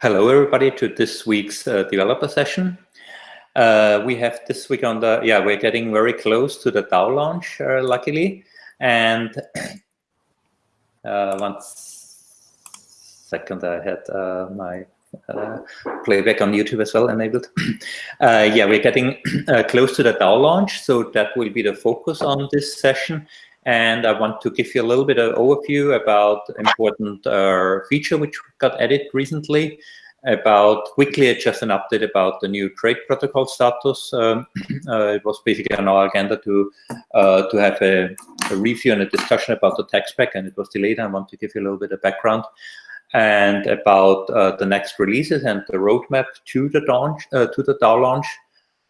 Hello, everybody, to this week's uh, developer session. Uh, we have this week on the, yeah, we're getting very close to the DAO launch, uh, luckily. And uh, one second, I had uh, my uh, playback on YouTube as well enabled. yeah, we're getting close to the DAO launch, so that will be the focus on this session. And I want to give you a little bit of overview about important uh, feature which got added recently. About quickly just an update about the new trade protocol status. Um, uh, it was basically on our agenda to uh, to have a, a, review and a discussion about the tech spec, and it was delayed. I want to give you a little bit of background and about uh, the next releases and the roadmap to the launch uh, to the DAO launch.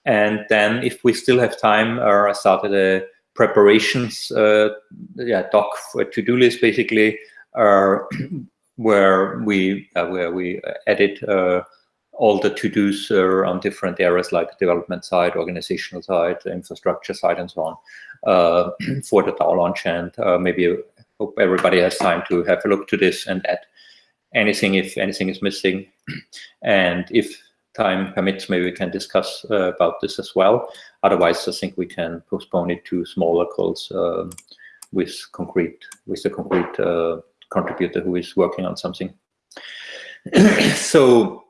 And then, if we still have time, uh, I started a preparations, uh, yeah, doc for to-do list basically, uh, where we uh, where we edit uh, all the to-dos uh, on different areas like development side, organizational side, infrastructure side, and so on uh, for the DAO launch. And maybe hope everybody has time to have a look to this and add anything if anything is missing, and if time permits, maybe we can discuss uh, about this as well. Otherwise, I think we can postpone it to smaller calls um, with concrete with the concrete uh, contributor who is working on something. so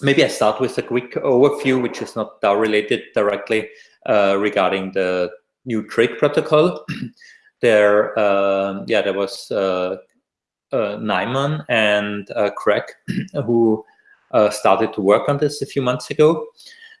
maybe I start with a quick overview, which is not DAO related directly uh, regarding the new trade protocol. there, uh, yeah, there was uh, uh, Nyman and uh, Craig who started to work on this a few months ago.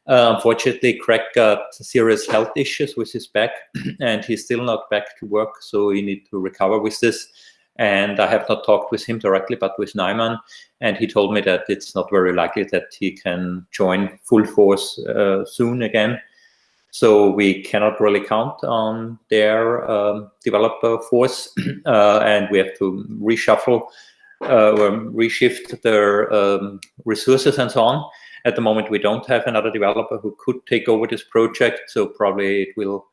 Uh, unfortunately, Craig got serious health issues with his back, and he's still not back to work, so he need to recover with this. And I have not talked with him directly, but with Nyman, and he told me that it's not very likely that he can join full force uh, soon again. So we cannot really count on their um, developer force, uh, and we have to reshuffle uh, reshift their um, resources and so on. At the moment, we don't have another developer who could take over this project, so probably it will.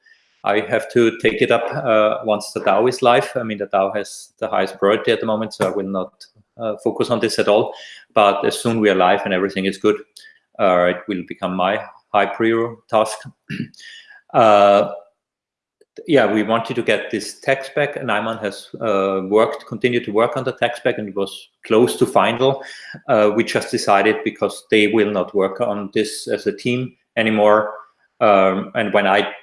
I have to take it up uh, once the DAO is live. I mean, the DAO has the highest priority at the moment, so I will not uh, focus on this at all. But as soon we are live and everything is good, uh, it will become my high prior task. Yeah, we wanted to get this tech spec. Nyman has uh, worked, continued to work on the tech spec, and it was close to final. Uh, we just decided because they will not work on this as a team anymore. Um, and when I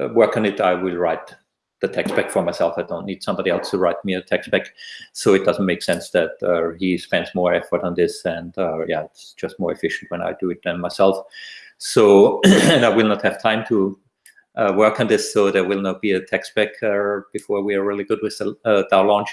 uh, work on it, I will write the tech spec for myself. I don't need somebody else to write me a tech spec. So it doesn't make sense that uh, he spends more effort on this. And uh, yeah, it's just more efficient when I do it than myself. So, and I will not have time to uh, work on this so there will not be a tech spec uh, before we are really good with the uh, DAO launch.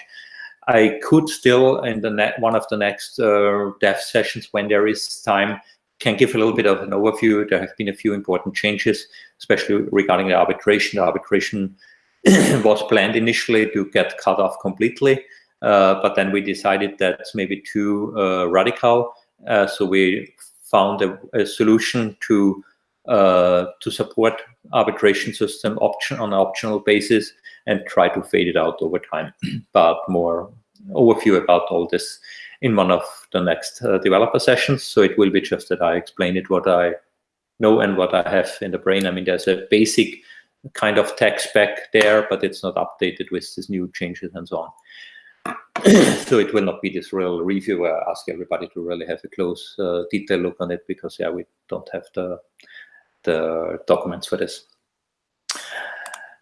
I could still, in the net, one of the next uh, dev sessions, when there is time, can give a little bit of an overview. There have been a few important changes, especially regarding the arbitration. The arbitration was planned initially to get cut off completely, uh, but then we decided that's maybe too uh, radical. Uh, so we found a, a solution to to support arbitration system option on an optional basis and try to fade it out over time. but more overview about all this in one of the next uh, developer sessions. So it will be just that I explain it what I know and what I have in the brain. I mean, there's a basic kind of tech spec there, but it's not updated with these new changes and so on. so it will not be this real review where I ask everybody to really have a close uh, detail look on it because yeah, we don't have the the documents for this.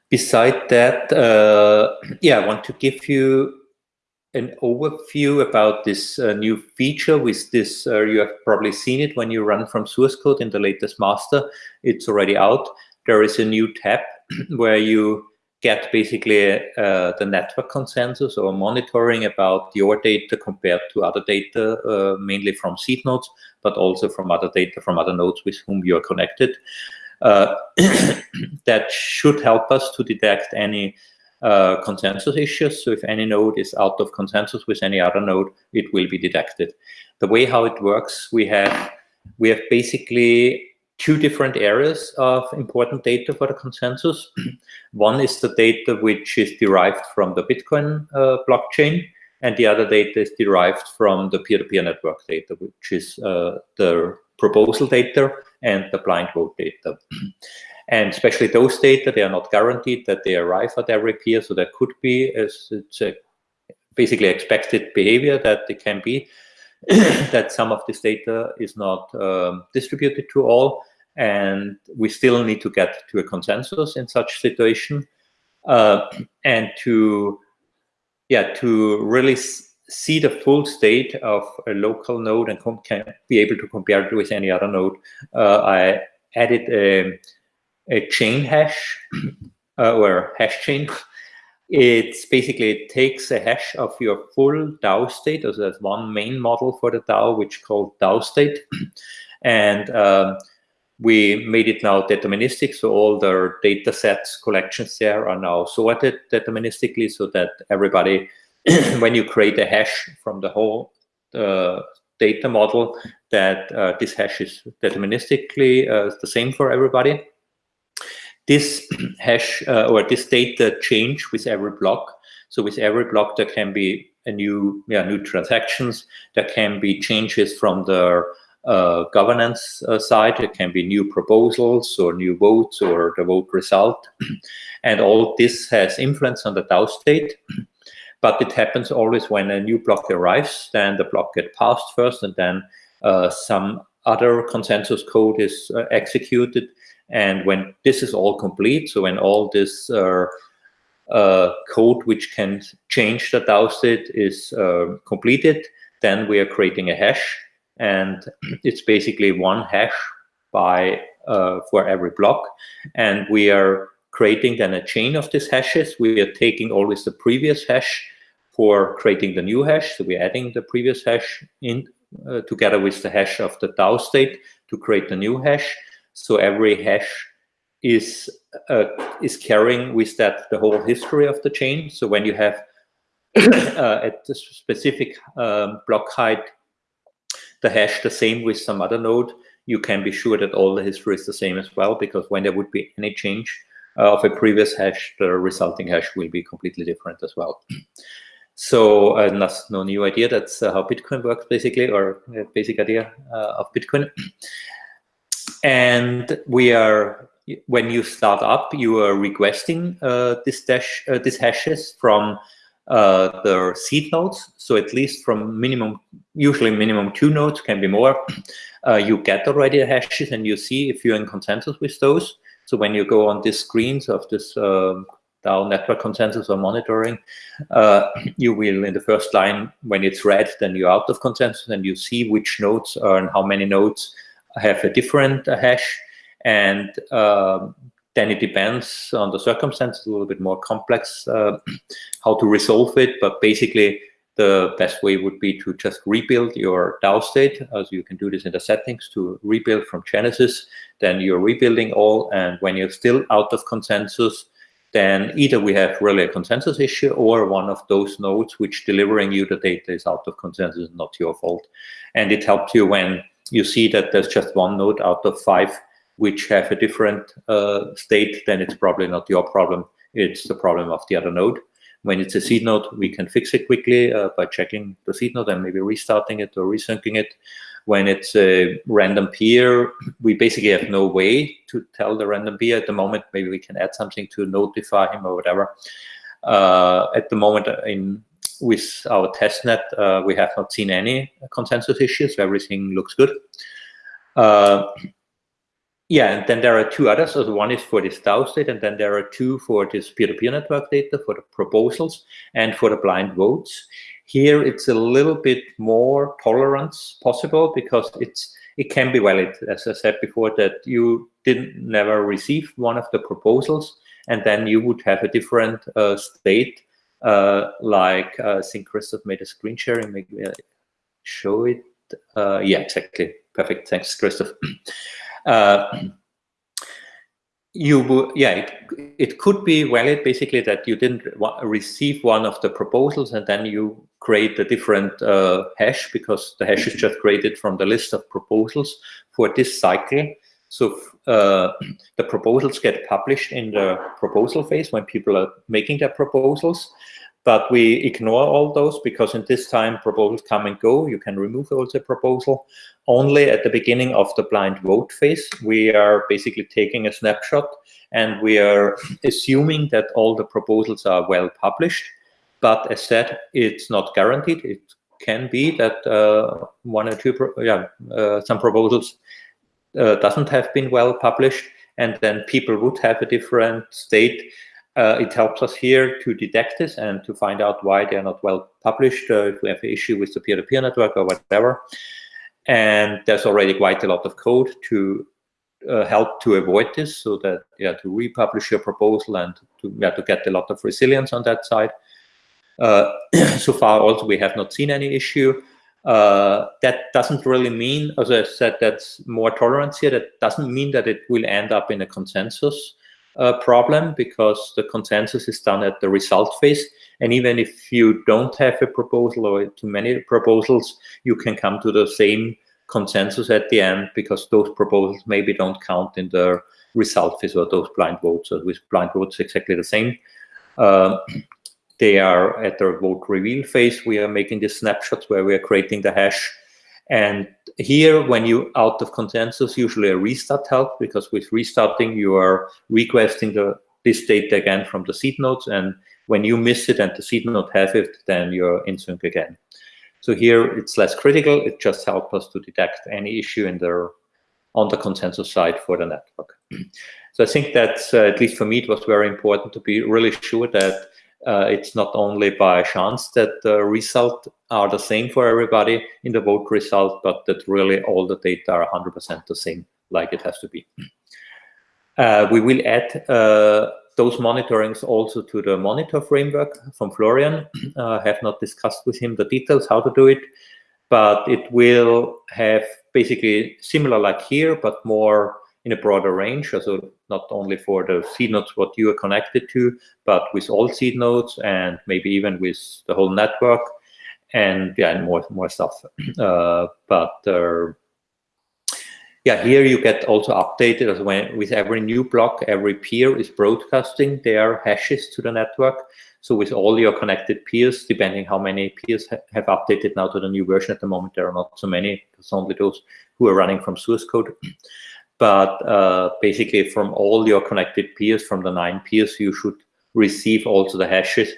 Beside that, uh, yeah, I want to give you an overview about this uh, new feature with this, uh, you have probably seen it when you run from source code in the latest master, it's already out. There is a new tab where you get basically uh, the network consensus or monitoring about your data compared to other data, uh, mainly from seed nodes, but also from other data from other nodes with whom you are connected. Uh, that should help us to detect any uh, consensus issues. So if any node is out of consensus with any other node, it will be detected. The way how it works, we have we have basically two different areas of important data for the consensus. One is the data which is derived from the Bitcoin uh, blockchain. and the other data is derived from the peer-to-peer -peer network data, which is uh, the proposal data and the blind vote data. and especially those data, they are not guaranteed that they arrive at every peer, so there could be, as it's a basically expected behavior that it can be, that some of this data is not um, distributed to all, and we still need to get to a consensus in such situation, uh, and to yeah, to really see the full state of a local node and can be able to compare it with any other node, uh, I added a, a chain hash uh, or hash chain. It's basically it takes a hash of your full DAO state. So there's one main model for the DAO, which called DAO state, and um, we made it now deterministic. So all the data sets collections there are now sorted deterministically so that everybody, when you create a hash from the whole uh, data model, that uh, this hash is deterministically uh, the same for everybody. This hash uh, or this data change with every block. So with every block, there can be a new, yeah, new transactions. There can be changes from the uh, governance uh, side. It can be new proposals or new votes or the vote result. and all this has influence on the DAO state. but it happens always when a new block arrives, then the block gets passed first and then uh, some other consensus code is uh, executed. And when this is all complete, so when all this uh, uh, code which can change the DAO state is completed, then we are creating a hash. And it's basically one hash by uh, for every block. And we are creating then a chain of these hashes. We are taking always the previous hash for creating the new hash. So we're adding the previous hash in uh, together with the hash of the DAO state to create the new hash so every hash is uh, is carrying with that the whole history of the chain so when you have uh, at the specific um, block height the hash the same with some other node, you can be sure that all the history is the same as well, because when there would be any change uh, of a previous hash, the resulting hash will be completely different as well. So uh, that's no new idea. That's uh, how Bitcoin works, basically, or a basic idea uh, of Bitcoin. and we are, when you start up, you are requesting uh, this dash, uh, these hashes from uh, the seed nodes. So at least from minimum, usually minimum two nodes, can be more. Uh, you get already hashes and you see if you're in consensus with those. So when you go on these screens of this um, DAO network consensus or monitoring, uh, you will in the first line, when it's red, then you're out of consensus and you see which nodes are and how many nodes have a different hash. And um, then it depends on the circumstances, a little bit more complex uh, how to resolve it. But basically, the best way would be to just rebuild your DAO state, as you can do this in the settings to rebuild from Genesis. Then you're rebuilding all, and when you're still out of consensus, then either we have really a consensus issue or one of those nodes which delivering you the data is out of consensus, not your fault. And it helps you when you see that there's just one node out of five which have a different uh, state, then it's probably not your problem. It's the problem of the other node. When it's a seed node, we can fix it quickly uh, by checking the seed node and maybe restarting it or resyncing it. When it's a random peer, we basically have no way to tell the random peer at the moment. Maybe we can add something to notify him or whatever. Uh, at the moment, in with our testnet, uh, we have not seen any consensus issues. Everything looks good. Uh, yeah, and then there are two others. So one is for this DAO state, and then there are two for this peer-to-peer -peer network data for the proposals and for the blind votes. Here, it's a little bit more tolerance possible because it's it can be valid, as I said before, that you didn't never receive one of the proposals, and then you would have a different uh, state. Uh, like uh, I think Christoph made a screen sharing. Maybe I show it. Uh, yeah, exactly. Perfect. Thanks, Christoph. Uh, you yeah, it, it could be valid basically that you didn't receive one of the proposals and then you create a different uh, hash because the hash is just created from the list of proposals for this cycle. So uh, the proposals get published in the proposal phase when people are making their proposals. but we ignore all those because in this time proposals come and go. You can remove also proposal. Only at the beginning of the blind vote phase, we are basically taking a snapshot and we are assuming that all the proposals are well published. But as said, it's not guaranteed. It can be that uh, one or two, yeah, uh, some proposals uh, doesn't have been well published, and then people would have a different state uh, it helps us here to detect this and to find out why they're not well published, uh, if we have an issue with the peer-to-peer -peer network or whatever. And there's already quite a lot of code to uh, help to avoid this so that, yeah, to republish your proposal and to, yeah, to get a lot of resilience on that side. Uh, so far also we have not seen any issue. Uh, that doesn't really mean, as I said, that's more tolerance here. That doesn't mean that it will end up in a consensus uh, problem because the consensus is done at the result phase. And even if you don't have a proposal or too many proposals, you can come to the same consensus at the end because those proposals maybe don't count in the result phase or those blind votes. So with blind votes, exactly the same. Uh, they are at the vote reveal phase. We are making the snapshots where we are creating the hash and here, when you out of consensus, usually a restart helps because with restarting, you are requesting the, this data again from the seed nodes. And when you miss it and the seed node have it, then you're in sync again. So here it's less critical. It just helps us to detect any issue in the on the consensus side for the network. so I think that's, uh, at least for me, it was very important to be really sure that uh, it's not only by chance that the results are the same for everybody in the vote result, but that really all the data are 100% the same, like it has to be. Uh, we will add uh, those monitorings also to the monitor framework from Florian. I have not discussed with him the details how to do it, but it will have basically similar like here, but more in a broader range. So not only for the seed nodes what you are connected to, but with all seed nodes and maybe even with the whole network and yeah, and more more stuff. Uh, but uh, yeah, here you get also updated as when with every new block, every peer is broadcasting their hashes to the network. So with all your connected peers, depending how many peers ha have updated now to the new version at the moment, there are not so many, it's only those who are running from source code. But uh, basically from all your connected peers, from the nine peers, you should receive also the hashes.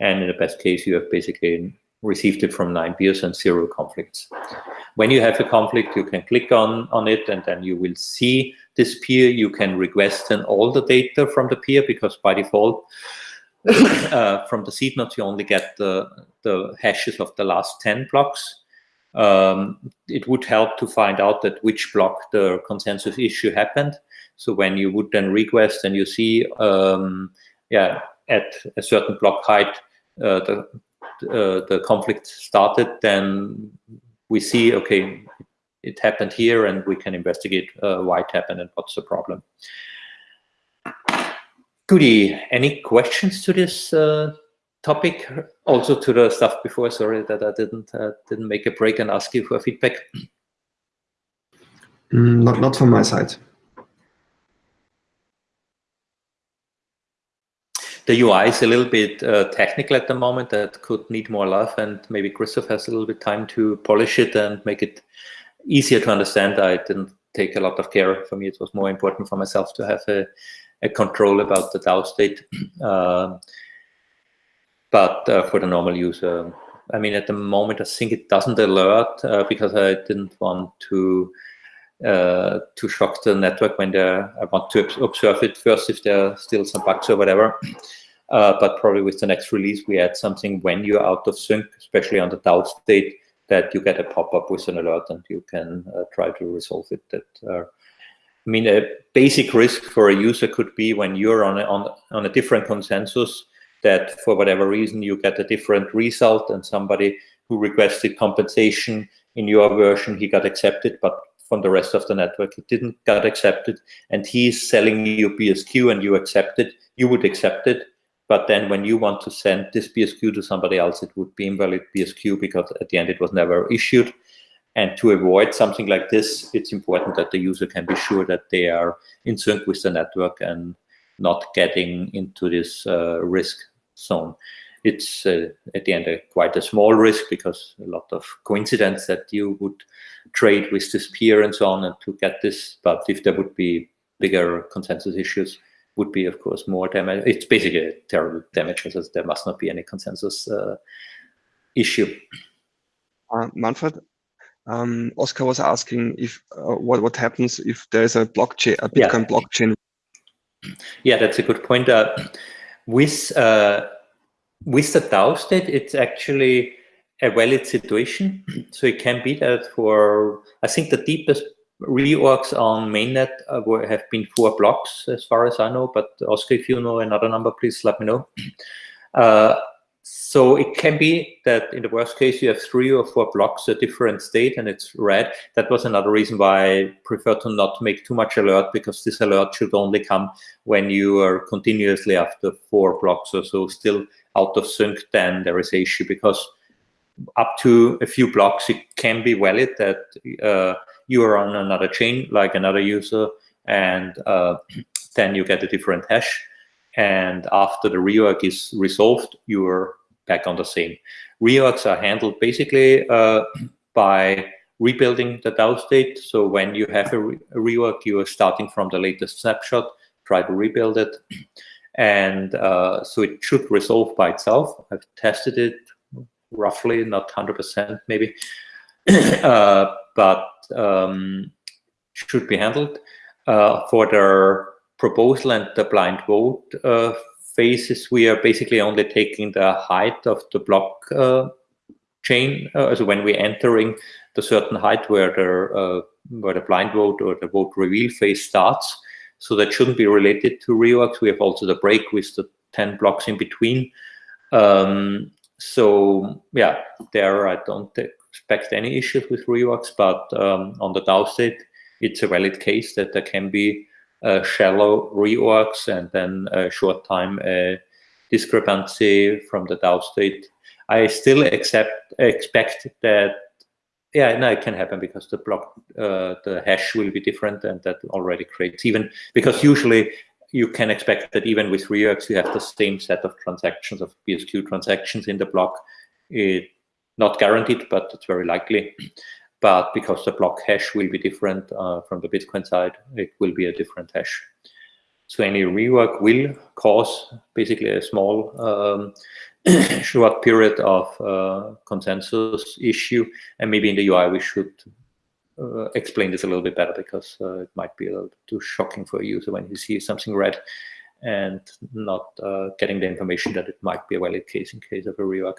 And in the best case, you have basically received it from nine peers and zero conflicts. When you have a conflict, you can click on, on it and then you will see this peer. You can request then all the data from the peer because by default, uh, from the seed nodes, you only get the, the hashes of the last 10 blocks um, it would help to find out that which block the consensus issue happened. So when you would then request and you see, um, yeah, at a certain block height, uh, the uh, the conflict started, then we see, okay, it happened here, and we can investigate uh, why it happened and what's the problem. Goody, any questions to this uh, topic also to the stuff before sorry that i didn't uh, didn't make a break and ask you for feedback. Mm, not not from my side. The ui is a little bit uh, technical at the moment that could need more love and maybe christoph has a little bit time to polish it and make it easier to understand. I didn't take a lot of care. For me it was more important for myself to have a, a control about the DAO state. Uh, but uh, for the normal user, I mean, at the moment, I think it doesn't alert uh, because I didn't want to uh, to shock the network when there. I want to observe it first if there are still some bugs or whatever. Uh, but probably with the next release, we add something when you're out of sync, especially on the DAO state, that you get a pop-up with an alert and you can uh, try to resolve it. That uh, I mean, a basic risk for a user could be when you're on a, on, on a different consensus, that for whatever reason you get a different result and somebody who requested compensation in your version, he got accepted, but from the rest of the network, it didn't got accepted. And he's selling you BSQ and you accept it, you would accept it. But then when you want to send this BSQ to somebody else, it would be invalid BSQ because at the end it was never issued. And to avoid something like this, it's important that the user can be sure that they are in sync with the network and not getting into this uh, risk zone. it's uh, at the end a, quite a small risk because a lot of coincidence that you would trade with this peer and so on and to get this. But if there would be bigger consensus issues, would be of course more damage. It's basically a terrible damage because there must not be any consensus uh, issue. Uh, Manfred, um, Oscar was asking if uh, what what happens if there is a blockchain, a Bitcoin yeah. blockchain. Yeah, that's a good point. Uh, with uh, with the DAO state, it's actually a valid situation. So it can be that for I think the deepest reorgs on mainnet uh, have been four blocks as far as I know. But Oscar, if you know another number, please let me know. Uh, so it can be that in the worst case, you have three or four blocks, a different state, and it's red. That was another reason why I prefer to not make too much alert, because this alert should only come when you are continuously after four blocks or so still out of sync, then there is a issue, because up to a few blocks, it can be valid that uh, you are on another chain, like another user, and uh, then you get a different hash. And after the reorg is resolved, you're back on the same. Reorgs are handled basically uh, by rebuilding the DAO state. So when you have a, re a reorg, you are starting from the latest snapshot, try to rebuild it. And uh, so it should resolve by itself. I've tested it roughly, not 100% maybe, uh, but um, should be handled. Uh, for the proposal and the blind vote uh, phases, we are basically only taking the height of the block uh, chain. Uh, so when we're entering the certain height where the uh, where the blind vote or the vote reveal phase starts, so that shouldn't be related to reorgs. We have also the break with the 10 blocks in between. Um, so yeah, there I don't expect any issues with reorgs, but um, on the DAO state, it's a valid case that there can be shallow reorgs and then a short time uh, discrepancy from the DAO state. I still accept expect that yeah, no, it can happen because the block, uh, the hash will be different, and that already creates even because usually you can expect that even with reorgs you have the same set of transactions of BSQ transactions in the block. It not guaranteed, but it's very likely. But because the block hash will be different uh, from the Bitcoin side, it will be a different hash. So any reorg will cause basically a small um, short period of uh, consensus issue. And maybe in the UI we should uh, explain this a little bit better because uh, it might be a little too shocking for a user when you see something red and not uh, getting the information that it might be a valid case in case of a reorg.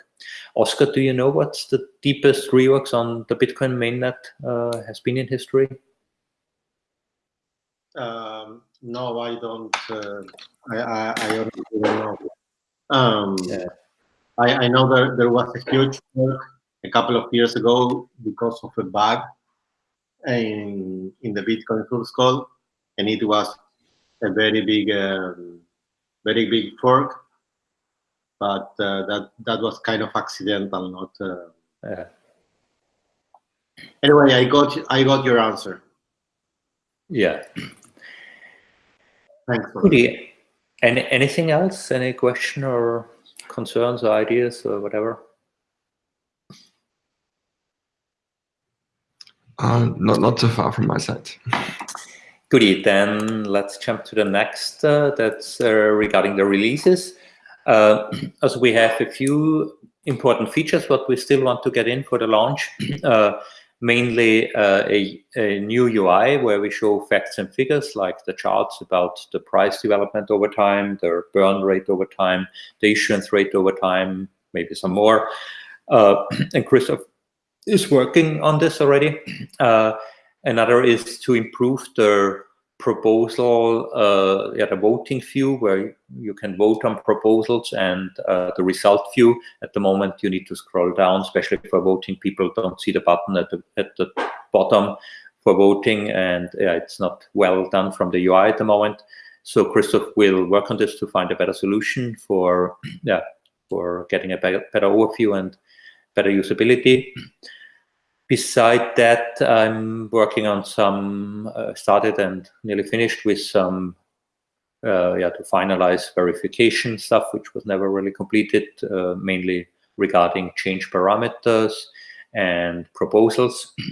Oscar, do you know what's the deepest reorgs on the Bitcoin mainnet uh, has been in history? Um, no, I don't. Uh, I, I, I don't know. Um, yeah. I, I know that there was a huge work a couple of years ago because of a bug in in the Bitcoin source code, and it was a very big, um, very big fork, but uh, that that was kind of accidental, not. Uh... Yeah. Anyway, I got I got your answer. Yeah. Thanks. Goody. Any anything else? Any question or concerns or ideas or whatever? Uh, not not so far from my side. Goody, then let's jump to the next. Uh, that's uh, regarding the releases. Uh, as we have a few important features what we still want to get in for the launch. Uh, mainly uh, a, a, new UI where we show facts and figures like the charts about the price development over time, the burn rate over time, the issuance rate over time, maybe some more. Uh, and Christoph is working on this already. Another is to improve the proposal, uh, yeah, the voting view where you can vote on proposals and uh, the result view. At the moment, you need to scroll down, especially for voting. People don't see the button at the at the bottom for voting, and yeah, it's not well done from the UI at the moment. So Christoph will work on this to find a better solution for yeah for getting a better, better overview and better usability. Beside that, I'm working on some, uh, started and nearly finished with some uh, yeah, to finalize verification stuff, which was never really completed, uh, mainly regarding change parameters and proposals.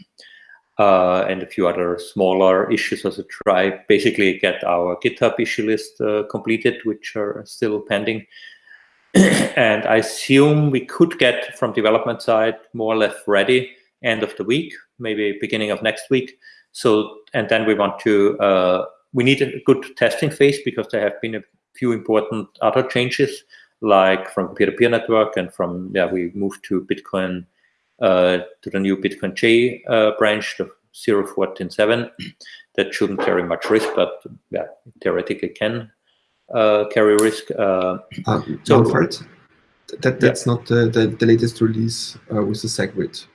Uh, and a few other smaller issues as a try, basically get our GitHub issue list uh, completed, which are still pending. and I assume we could get from development side more or less ready end of the week, maybe beginning of next week. So, and then we want to, uh, we need a good testing phase because there have been a few important other changes, like from peer-to-peer -peer network and from, yeah, we moved to Bitcoin, uh, to the new Bitcoin J uh, branch, the 0147. that shouldn't carry much risk, but yeah, theoretically can uh, carry risk. Uh, uh, so, Manfred, that, that's yeah. not the, the, the, latest release uh, with the SegWit.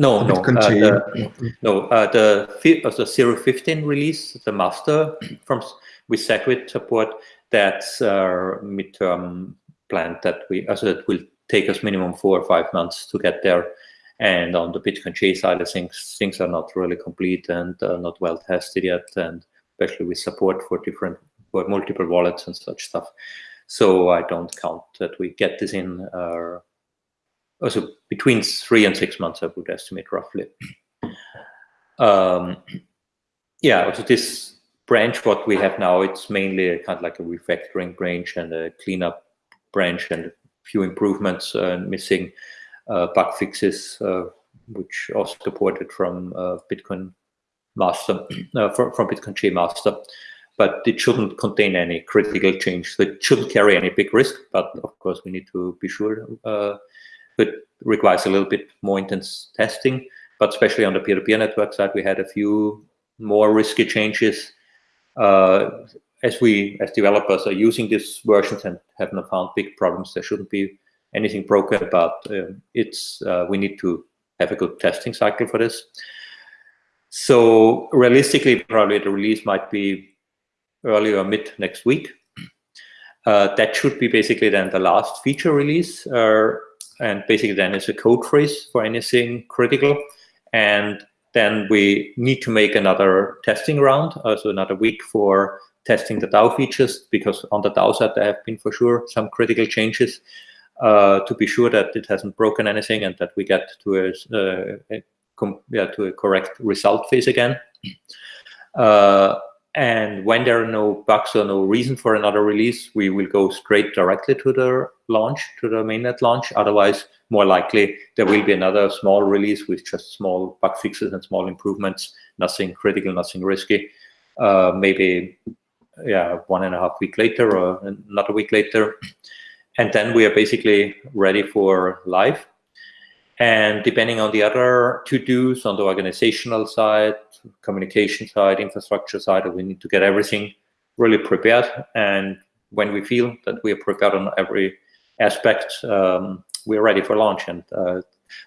No, no, uh, the, no. Uh, the uh, the 015 release, the master from with SegWit support, that's our midterm plan that we also that will take us minimum four or five months to get there. And on the Bitcoin J side I think things are not really complete and uh, not well tested yet, and especially with support for different for multiple wallets and such stuff. So I don't count that we get this in uh, also between three and six months, I would estimate roughly. Um, yeah, so this branch, what we have now, it's mainly a, kind of like a refactoring branch and a cleanup branch and a few improvements uh, missing uh, bug fixes, uh, which also supported from uh, Bitcoin Master, uh, from, from Bitcoin J Master but it shouldn't contain any critical change. So it shouldn't carry any big risk, but of course we need to be sure uh, it requires a little bit more intense testing, but especially on the peer-to-peer -peer network side, we had a few more risky changes. Uh, as we, as developers, are using these versions and have not found big problems, there shouldn't be anything broken, but uh, it's uh, we need to have a good testing cycle for this. So realistically, probably the release might be early or mid next week. Uh, that should be basically then the last feature release. Uh, and basically then it's a code freeze for anything critical. And then we need to make another testing round, also another week for testing the DAO features, because on the DAO side there have been for sure some critical changes uh, to be sure that it hasn't broken anything and that we get to a, uh, a yeah, to a correct result phase again. Uh, and when there are no bugs or no reason for another release, we will go straight directly to the launch, to the mainnet launch. Otherwise, more likely, there will be another small release with just small bug fixes and small improvements, nothing critical, nothing risky. Uh, maybe, yeah, one and a half week later or another week later. And then we are basically ready for live. And depending on the other to-dos on the organizational side, communication side, infrastructure side, we need to get everything really prepared. And when we feel that we are prepared on every aspect, um, we're ready for launch. And uh,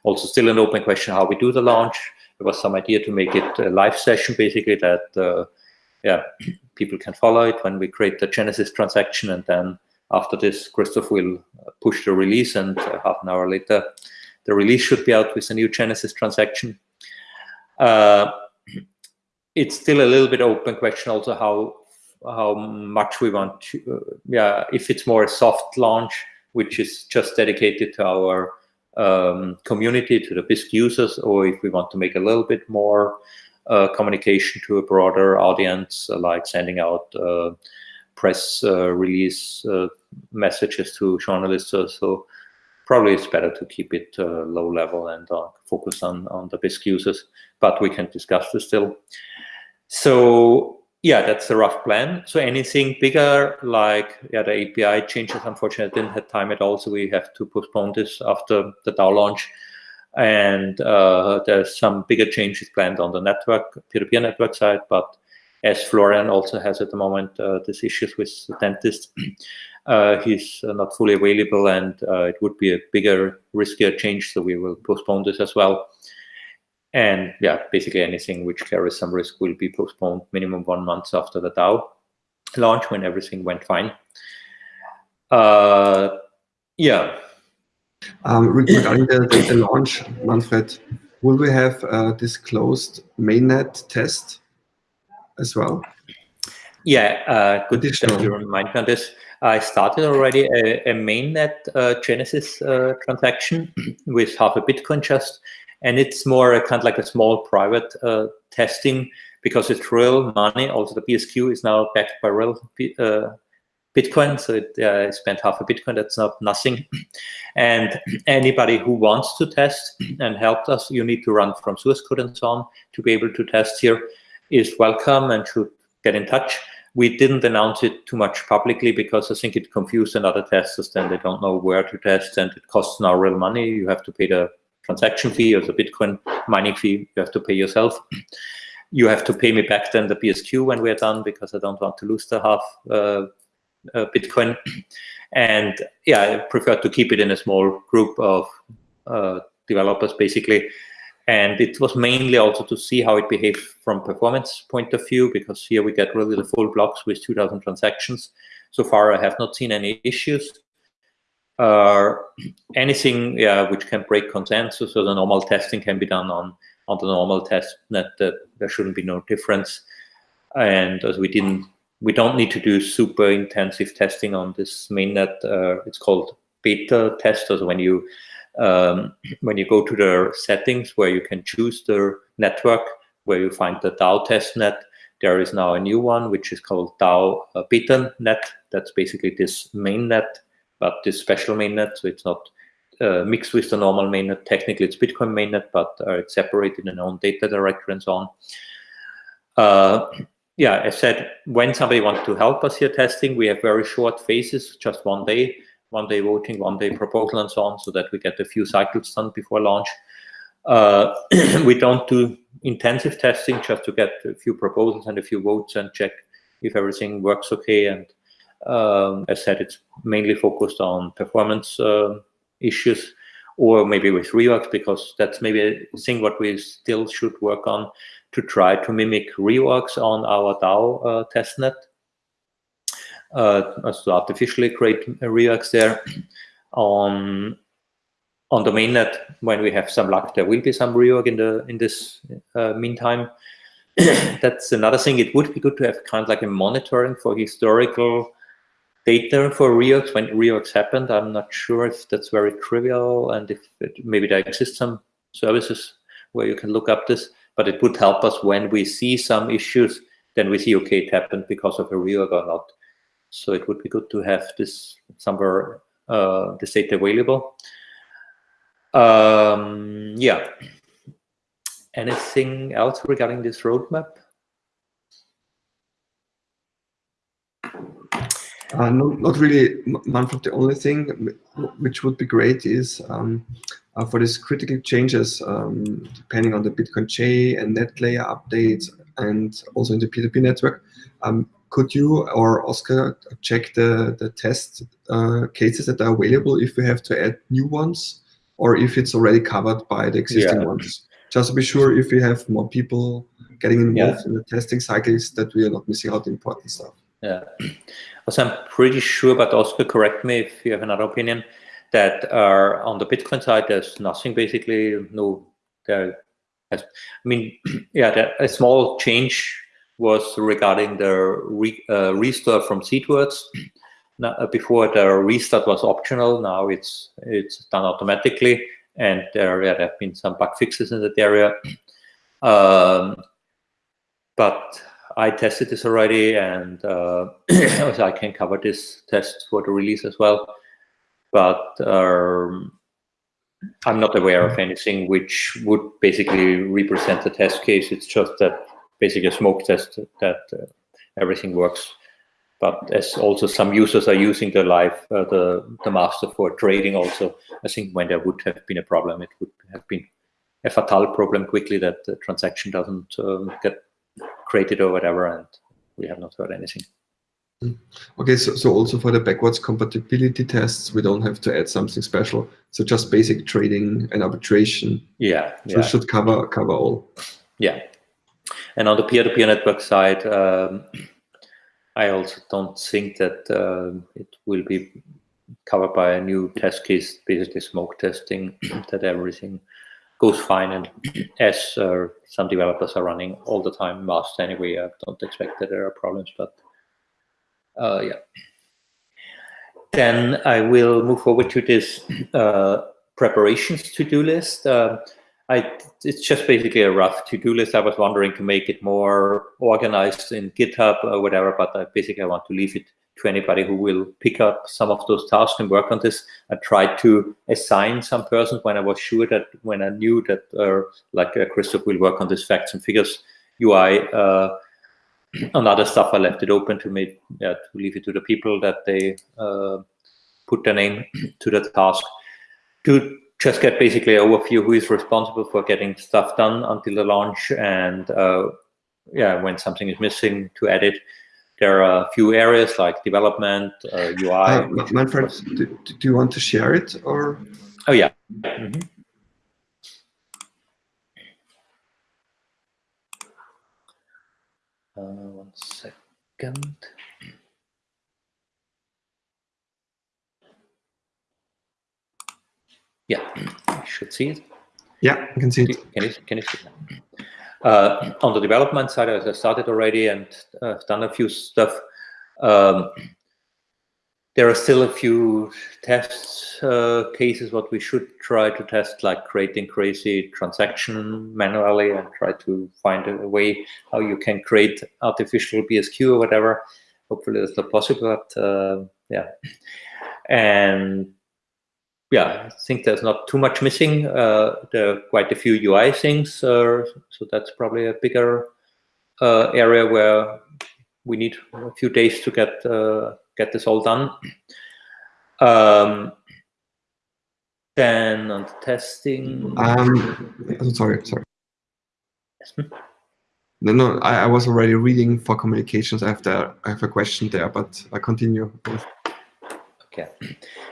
also still an open question how we do the launch. There was some idea to make it a live session, basically, that uh, yeah, people can follow it when we create the Genesis transaction. And then after this, Christoph will push the release and uh, half an hour later, the release should be out with a new Genesis transaction. Uh, it's still a little bit open question also how how much we want to, uh, yeah, if it's more a soft launch, which is just dedicated to our um, community, to the Bisq users, or if we want to make a little bit more uh, communication to a broader audience, uh, like sending out uh, press uh, release uh, messages to journalists. so probably it's better to keep it uh, low level and focus on, on the Bisq users, but we can discuss this still. So yeah, that's a rough plan. So anything bigger, like yeah, the API changes, unfortunately, didn't have time at all, so we have to postpone this after the DAO launch. And uh, there's some bigger changes planned on the network, peer-to-peer -peer network side, but as Florian also has at the moment, uh, these issues with the dentist, uh, he's uh, not fully available and uh, it would be a bigger, riskier change. So we will postpone this as well. And yeah, basically anything which carries some risk will be postponed minimum one month after the DAO launch when everything went fine. Uh, yeah. Um, regarding the, the, launch, Manfred, will we have a disclosed mainnet test as well? Yeah, uh, good that you remind me on this. I started already a, a mainnet uh, Genesis uh, transaction with half a Bitcoin just, and it's more a, kind of like a small private uh, testing because it's real money. Also, the BSQ is now backed by real uh, Bitcoin, so it, uh, spent half a Bitcoin. That's not nothing. and anybody who wants to test and help us, you need to run from source code and so on to be able to test here, is welcome and should get in touch. We didn't announce it too much publicly because I think it confused another testers. Then they don't know where to test, and it costs now real money. You have to pay the transaction fee or the Bitcoin mining fee. You have to pay yourself you have to pay me back then the BSQ when we're done because I don't want to lose the half uh, uh, Bitcoin. And yeah, I prefer to keep it in a small group of uh, developers basically. And it was mainly also to see how it behaves from performance point of view, because here we get really the full blocks with 2000 transactions. So far, I have not seen any issues. Anything yeah, which can break consensus or the normal testing can be done on on the normal test net that there shouldn't be no difference. And as we didn't, we don't need to do super intensive testing on this mainnet. Uh, it's called beta testers when you um, when you go to the settings where you can choose the network where you find the DAO test net, There is now a new one which is called DAO uh, beta net. That's basically this mainnet, but this special mainnet. So it's not uh, mixed with the normal mainnet. Technically, it's Bitcoin mainnet, but uh, it's separated in own data directory and so on. Uh, yeah, I said when somebody wants to help us here testing, we have very short phases, just one day, one day voting, one day proposal, and so on, so that we get a few cycles done before launch. Uh, we don't do intensive testing just to get a few proposals and a few votes and check if everything works okay. And um, as said, it's mainly focused on performance uh, issues or maybe with reorgs because that's maybe a thing what we still should work on to try to mimic reorgs on our DAO uh, testnet. Uh, to artificially create reorgs there. on on the mainnet, when we have some luck, there will be some reorg in the in this uh, meantime. That's another thing. It would be good to have kind of like a monitoring for historical data for reorgs when reorgs happened. I'm not sure if that's very trivial and if it, maybe there exist some services where you can look up this, but it would help us when we see some issues, then we see, okay, it happened because of a reorg or not. So it would be good to have this somewhere, uh, this data available. Um, yeah. Anything else regarding this roadmap? Uh, no, not really, Manfred. The only thing which would be great is um, uh, for these critical changes, um, depending on the Bitcoin J and net layer updates, and also in the P2P network, um, could you or Oscar check the, the test uh, cases that are available if we have to add new ones or if it's already covered by the existing yeah. ones? Just to be sure if we have more people getting involved yeah. in the testing cycles that we are not missing out important stuff. Yeah. Also, I'm pretty sure, but Oscar, correct me if you have another opinion, that uh, on the Bitcoin side, there's nothing basically, no, there has, I mean, yeah, a small change was regarding the re, uh, restart from seed words. Now, uh, before the restart was optional, now it's it's done automatically, and there, yeah, there have been some bug fixes in that area. Um, but I tested this already, and uh, I can cover this test for the release as well. But um, I'm not aware of anything which would basically represent the test case. It's just that basically a smoke test that uh, everything works. But as also some users are using the live, uh, the, the master for trading also, I think when there would have been a problem, it would have been a fatal problem quickly that the transaction doesn't um, get created or whatever, and we have not heard anything. Hmm. Okay, so, so also for the backwards compatibility tests, we don't have to add something special. So just basic trading and arbitration. Yeah, so yeah. should cover cover all. Yeah, and on the peer-to-peer -peer network side, um, I also don't think that uh, it will be covered by a new test case, basically smoke testing, that everything goes fine. And as uh, some developers are running all the time Master anyway, I don't expect that there are problems. But uh, yeah. Then I will move forward to this uh, preparations to-do list. Uh, I, it's just basically a rough to-do list. I was wondering to make it more organized in GitHub or whatever, but I basically I want to leave it to anybody who will pick up some of those tasks and work on this. I tried to assign some persons when I was sure that when I knew that uh, like uh, Christoph will work on this facts and figures UI uh, other stuff, I left it open to make yeah, to leave it to the people that they uh, put their name to the task to just get basically an overview who is responsible for getting stuff done until the launch and uh, yeah, when something is missing to add it. There are a few areas like development, uh, UI. Uh, Manfred, do, do, you want to share it or? Oh yeah. Mm -hmm. Uh, one second. Yeah, you should see it. Yeah, I can see it. Can you, can you see it? Uh, on the development side, as I started already and uh, done a few stuff, um, there are still a few test uh, cases what we should try to test, like creating crazy transaction manually and try to find a way how you can create artificial BSQ or whatever. Hopefully that's not possible, but uh, yeah. And yeah, I think there's not too much missing. Uh, there are quite a few UI things, uh, so that's probably a bigger uh, area where we need a few days to get uh, get this all done. Um, then on the testing. Um, sorry, sorry. No, no, I, I was already reading for communications. I have, I have a question there, but I continue. Okay.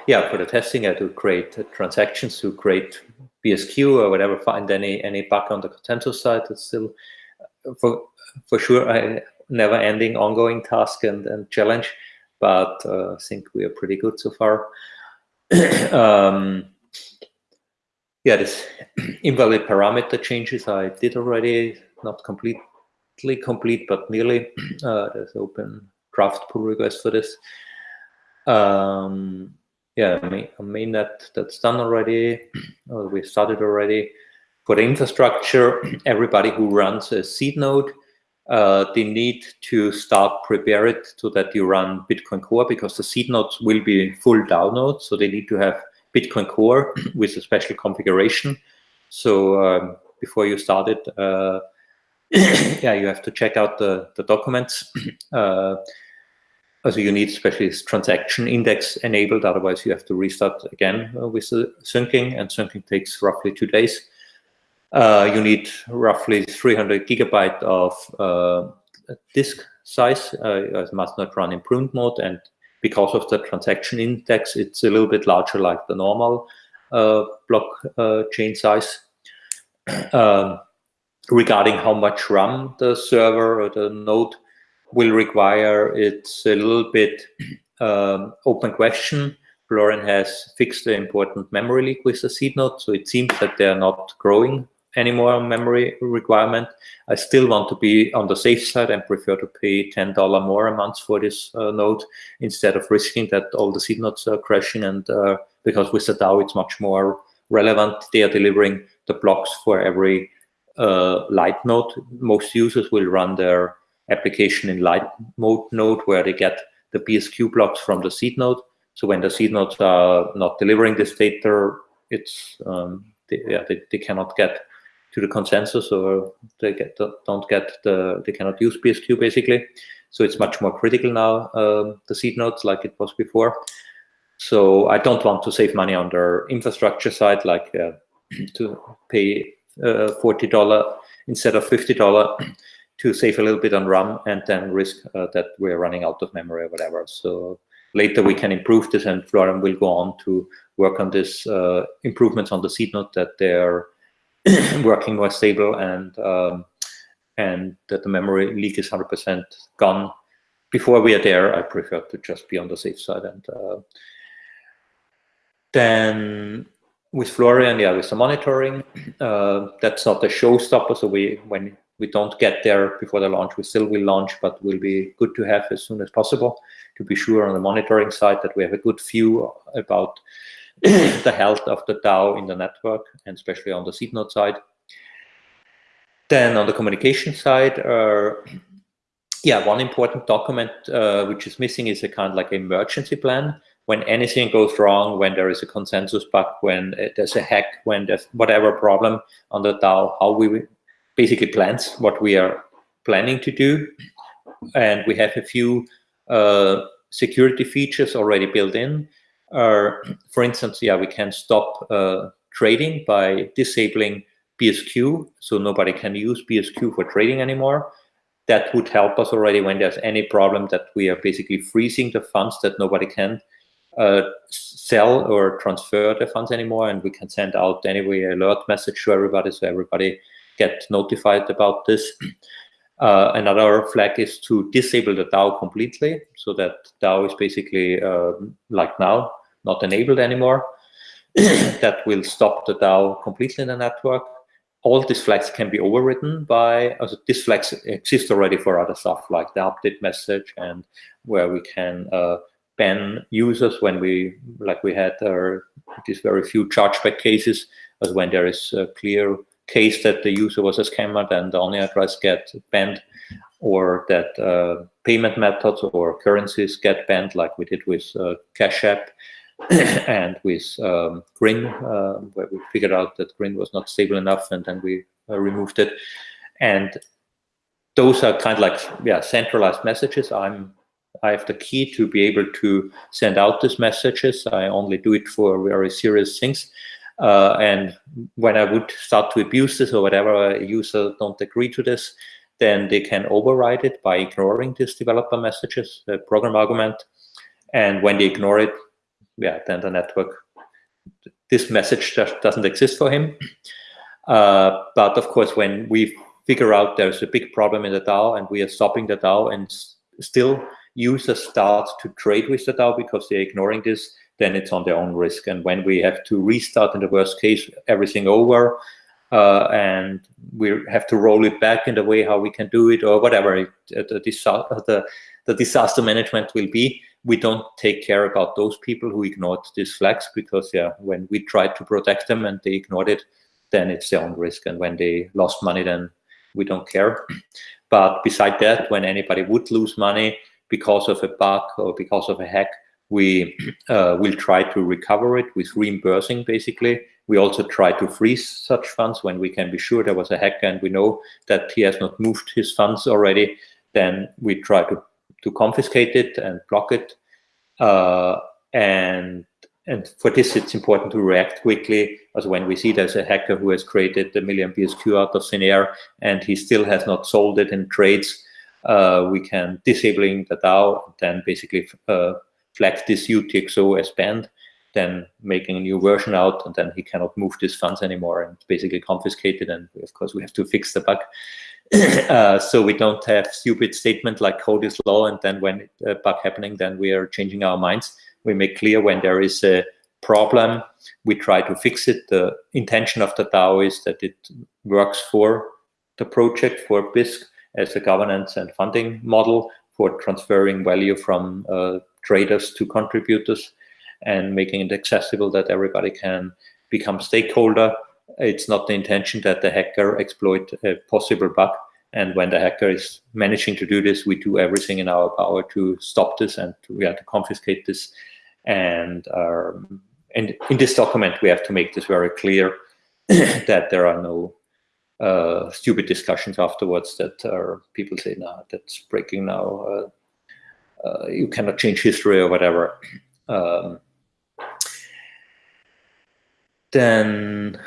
Yeah, for the testing, I do create transactions to create BSQ or whatever, find any any bug on the consensus side. It's still, for for sure, a never ending ongoing task and, and challenge, but uh, I think we are pretty good so far. um, yeah, this invalid parameter changes I did already, not completely complete, but nearly. Uh, there's open draft pull request for this. Um, yeah, I mean, that that's done already. Uh, we started already. For the infrastructure, everybody who runs a seed node, uh, they need to start prepare it so that you run Bitcoin Core because the seed nodes will be full nodes. So they need to have Bitcoin Core with a special configuration. So um, before you start it, uh, yeah, you have to check out the, the documents. Uh, also you need especially transaction index enabled, otherwise you have to restart again uh, with the syncing, and syncing takes roughly two days. Uh, you need roughly 300 gigabyte of uh, disk size. Uh, it must not run in pruned mode, and because of the transaction index, it's a little bit larger like the normal uh, block uh, chain size. Um, regarding how much RAM the server or the node will require, it's a little bit um, open question. Florian has fixed the important memory leak with the seed node, so it seems that they are not growing anymore memory requirement. I still want to be on the safe side and prefer to pay $10 more a month for this uh, node instead of risking that all the seed nodes are crashing. And uh, because with the DAO, it's much more relevant. They are delivering the blocks for every uh, light node. Most users will run their application in light mode node where they get the BSQ blocks from the seed node. So when the seed nodes are not delivering this data, it's um, they, yeah, they, they cannot get to the consensus or they get don't get the they cannot use BSQ basically. So it's much more critical now um, the seed nodes like it was before. So I don't want to save money on their infrastructure side like uh, to pay uh, forty dollar instead of fifty dollar to save a little bit on RAM and then risk uh, that we're running out of memory or whatever. So later we can improve this and Florian will go on to work on this uh, improvements on the seed node that they're working more stable and um, and that the memory leak is 100% gone. Before we are there, I prefer to just be on the safe side. And uh, then with Florian, yeah, with the monitoring, uh, that's not a showstopper. So we, when we don't get there before the launch, we still will launch, but will be good to have as soon as possible to be sure on the monitoring side that we have a good view about the health of the DAO in the network, and especially on the seed node side. Then on the communication side, uh, yeah, one important document uh, which is missing is a kind of like emergency plan. When anything goes wrong, when there is a consensus bug, when there's a hack, when there's whatever problem on the DAO, how we basically plans what we are planning to do. And we have a few uh, security features already built in. Uh, for instance, yeah, we can stop uh, trading by disabling BSQ, so nobody can use BSQ for trading anymore. That would help us already when there's any problem that we are basically freezing the funds that nobody can uh, sell or transfer the funds anymore, and we can send out anyway alert message to everybody so everybody get notified about this. Uh, another flag is to disable the DAO completely, so that DAO is basically uh, like now, not enabled anymore. that will stop the DAO completely in the network. All these flags can be overwritten by, also these flags exist already for other stuff like the update message and where we can uh, ban users when we, like we had uh, these very few chargeback cases, as when there is a clear case that the user was a scammer, then the only address get banned, or that uh, payment methods or currencies get banned, like we did with uh, Cash App and with um, Grin, uh, where we figured out that Grin was not stable enough, and then we uh, removed it. And those are kind of like yeah centralized messages. I'm I have the key to be able to send out these messages. I only do it for very serious things. Uh, and when I would start to abuse this or whatever, a user don't agree to this, then they can override it by ignoring these developer messages, the program argument. And when they ignore it, yeah, then the network, this message just doesn't exist for him. Uh, but of course, when we figure out there's a big problem in the DAO and we are stopping the DAO and still users start to trade with the DAO because they're ignoring this, then it's on their own risk. And when we have to restart in the worst case, everything over, uh, and we have to roll it back in the way how we can do it or whatever it, the, the, the disaster management will be, we don't take care about those people who ignored these flags because yeah, when we tried to protect them and they ignored it, then it's their own risk. And when they lost money, then we don't care. But beside that, when anybody would lose money because of a bug or because of a hack, we uh, will try to recover it with reimbursing, basically. We also try to freeze such funds when we can be sure there was a hacker and we know that he has not moved his funds already. Then we try to, to confiscate it and block it. Uh, and and for this, it's important to react quickly. As when we see there's a hacker who has created a million BSQ out of thin air and he still has not sold it in trades, uh, we can disabling the DAO, then basically uh, flag this UTXO as banned, then making a new version out, and then he cannot move these funds anymore and basically confiscated. And of course, we have to fix the bug. uh, so we don't have stupid statement like code is law, and then when a bug happening, then we are changing our minds. We make clear when there is a problem, we try to fix it. The intention of the DAO is that it works for the project, for Bisq, as a governance and funding model for transferring value from uh, traders to contributors and making it accessible that everybody can become stakeholder. It's not the intention that the hacker exploit a possible bug. And when the hacker is managing to do this, we do everything in our power to stop this and we have to confiscate this. And, um, and in this document, we have to make this very clear that there are no uh, stupid discussions afterwards that are people say, "No, that's breaking now. Uh, uh, you cannot change history or whatever. Um, then,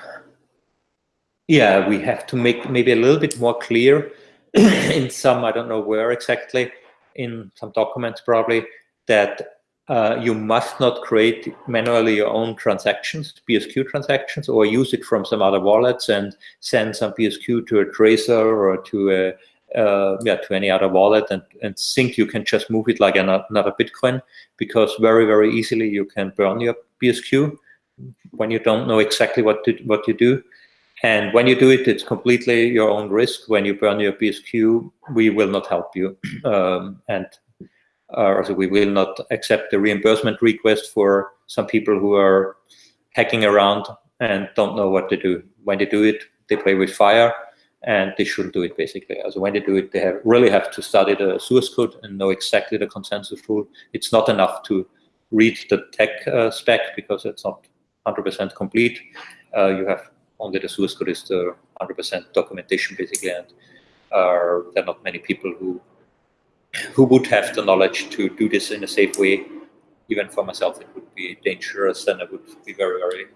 yeah, we have to make maybe a little bit more clear in some, I don't know where exactly, in some documents probably, that uh, you must not create manually your own transactions, BSQ transactions, or use it from some other wallets and send some BSQ to a Trezor or to a uh, yeah, to any other wallet and, and think you can just move it like another Bitcoin because very, very easily you can burn your BSQ when you don't know exactly what to, what you do. And when you do it, it's completely your own risk. When you burn your BSQ, we will not help you. Um, and uh, we will not accept the reimbursement request for some people who are hacking around and don't know what to do. When they do it, they play with fire and they shouldn't do it basically. So when they do it, they have, really have to study the source code and know exactly the consensus rule. It's not enough to read the tech uh, spec because it's not 100% complete. Uh, you have only the source code is the 100% documentation basically, and uh, there are not many people who who would have the knowledge to do this in a safe way. Even for myself, it would be dangerous, and I would be very, very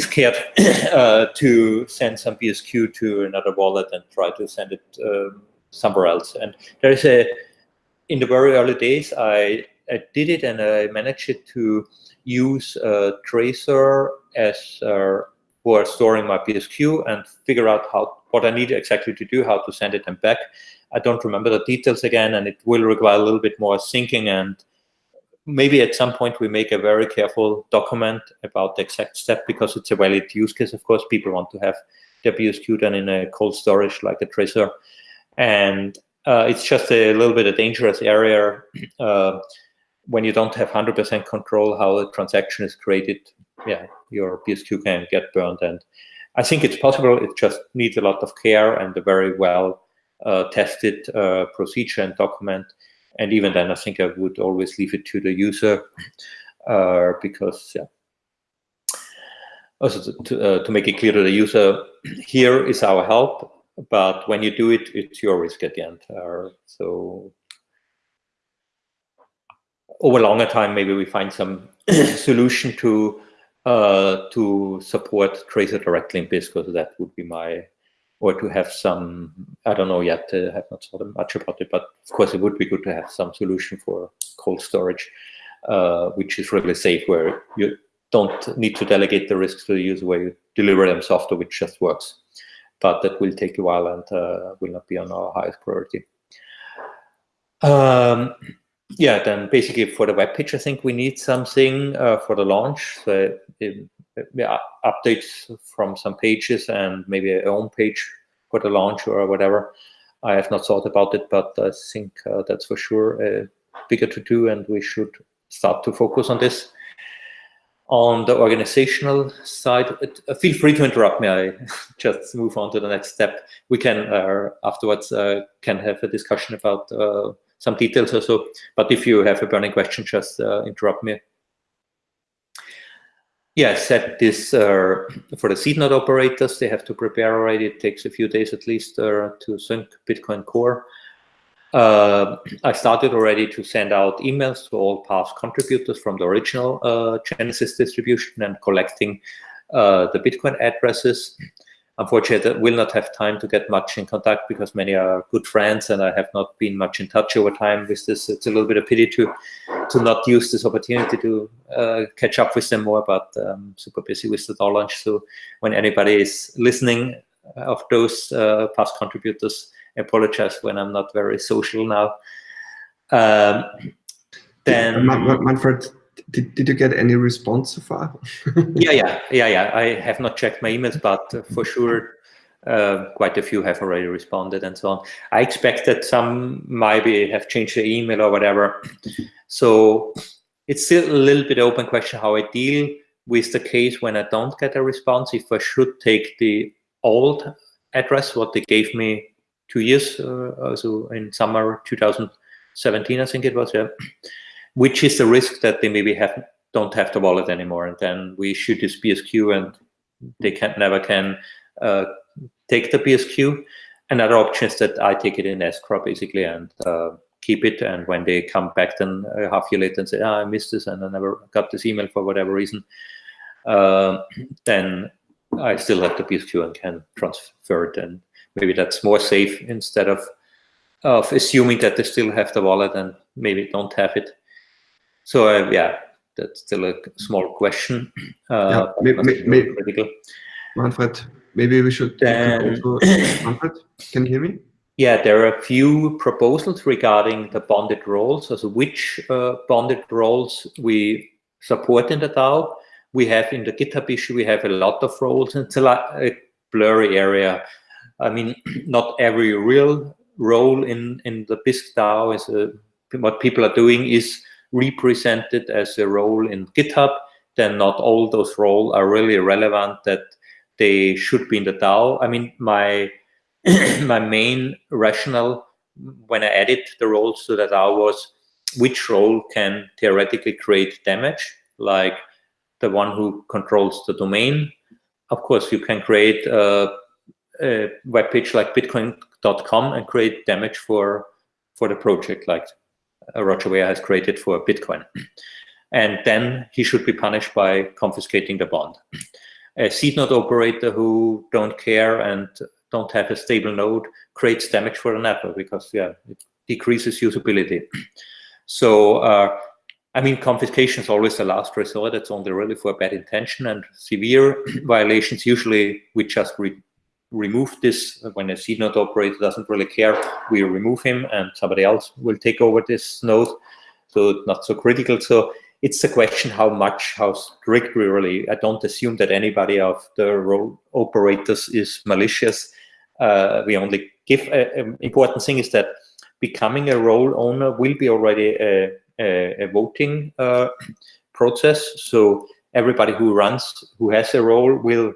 scared uh, to send some BSQ to another wallet and try to send it um, somewhere else. And there is a, in the very early days, I, I did it and I managed it to use a Trezor as uh, for storing my BSQ and figure out how what I need exactly to do, how to send it and back. I don't remember the details again, and it will require a little bit more syncing and maybe at some point we make a very careful document about the exact step because it's a valid use case. Of course, people want to have their BSQ done in a cold storage like a Trezor. And uh, it's just a little bit a dangerous area uh, when you don't have 100% control how a transaction is created. Yeah, your BSQ can get burned. And I think it's possible. It just needs a lot of care and a very well uh, tested uh, procedure and document and even then, I think I would always leave it to the user uh, because, yeah. Also, to, uh, to make it clear to the user, here is our help, but when you do it, it's your risk at the end. Uh, so over a longer time, maybe we find some solution to uh, to support Trezor directly in Bisq, because that would be my or to have some, I don't know yet, I have not thought much about it, but of course it would be good to have some solution for cold storage, uh, which is really safe, where you don't need to delegate the risks to the user, where you deliver them software which just works. But that will take a while and uh, will not be on our highest priority. Um, yeah, then basically for the web page, I think we need something uh, for the launch. So yeah, updates from some pages and maybe a home page for the launch or whatever. I have not thought about it, but I think uh, that's for sure a bigger to do, and we should start to focus on this. On the organizational side, it, uh, feel free to interrupt me. I just move on to the next step. We can uh, afterwards uh, can have a discussion about uh, some details or so. But if you have a burning question, just uh, interrupt me. Yeah, set this uh, for the seed node operators. They have to prepare already. It takes a few days at least uh, to sync Bitcoin Core. Uh, I started already to send out emails to all past contributors from the original uh, Genesis distribution and collecting uh, the Bitcoin addresses unfortunately, I will not have time to get much in contact because many are good friends and I have not been much in touch over time with this. It's a little bit of pity to to not use this opportunity to uh, catch up with them more, but um, super busy with the DAO launch. So when anybody is listening uh, of those uh, past contributors, I apologize when I'm not very social now. Um, then Manfred, did, did you get any response so far? yeah, yeah, yeah, yeah. I have not checked my emails, but for sure, uh, quite a few have already responded and so on. I expect that some maybe have changed their email or whatever. So it's still a little bit open question how I deal with the case when I don't get a response. If I should take the old address, what they gave me two years, uh, so in summer 2017, I think it was, yeah which is the risk that they maybe have don't have the wallet anymore, and then we shoot this BSQ and they can never can uh, take the BSQ. Another option is that I take it in escrow basically and uh, keep it, and when they come back then a half year later and say, oh, I missed this and I never got this email for whatever reason, uh, then I still have the BSQ and can transfer it, and maybe that's more safe instead of of assuming that they still have the wallet and maybe don't have it. So uh, yeah, that's still a small question. Uh, yeah, maybe, maybe, Manfred, maybe we should also, Manfred, can you hear me? Yeah, there are a few proposals regarding the bonded roles, also which uh, bonded roles we support in the DAO. we have in the GitHub issue, we have a lot of roles. It's a, lot, a blurry area. I mean, not every real role in, in the Bisq DAO is a, what people are doing is represented as a role in GitHub. Then not all those roles are really relevant that they should be in the DAO. I mean, my my main rationale when I added the roles to the DAO was which role can theoretically create damage, like the one who controls the domain. Of course, you can create a, a web page like bitcoin.com and create damage for for the project, like Roger Ver has created for Bitcoin. And then he should be punished by confiscating the bond. A seed node operator who don't care and don't have a stable node creates damage for the network because yeah, it decreases usability. So uh, I mean, confiscation is always the last resort. It's only really for bad intention and severe violations. Usually, we just re remove this when a seed node operator doesn't really care. We remove him, and somebody else will take over this node. So not so critical. So it's a question how much, how strict we really. I don't assume that anybody of the role operators is malicious. Uh, we only give an important thing is that becoming a role owner will be already a a, a voting uh, process. So everybody who runs, who has a role, will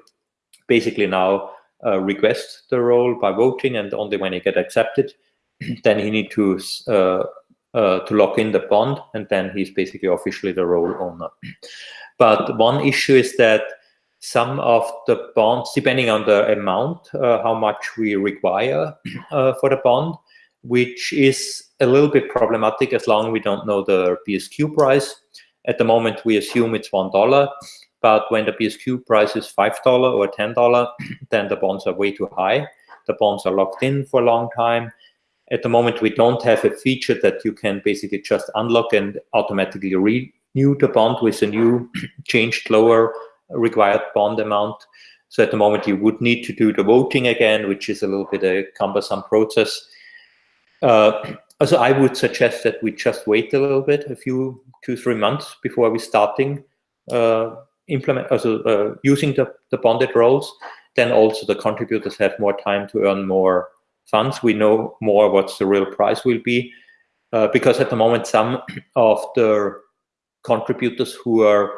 basically now uh, request the role by voting, and only when he get accepted, then he need to uh, uh, to lock in the bond, and then he's basically officially the role owner. But one issue is that some of the bonds, depending on the amount, uh, how much we require uh, for the bond, which is a little bit problematic as long as we don't know the BSQ price. At the moment, we assume it's $1, but when the BSQ price is $5 or $10, then the bonds are way too high. The bonds are locked in for a long time. At the moment, we don't have a feature that you can basically just unlock and automatically renew the bond with a new changed lower required bond amount. So at the moment, you would need to do the voting again, which is a little bit a cumbersome process. Uh, so I would suggest that we just wait a little bit, a few, two, three months before we starting uh, implement, also uh, using the, the bonded roles. Then also the contributors have more time to earn more funds. We know more what the real price will be. Uh, because at the moment, some of the contributors who are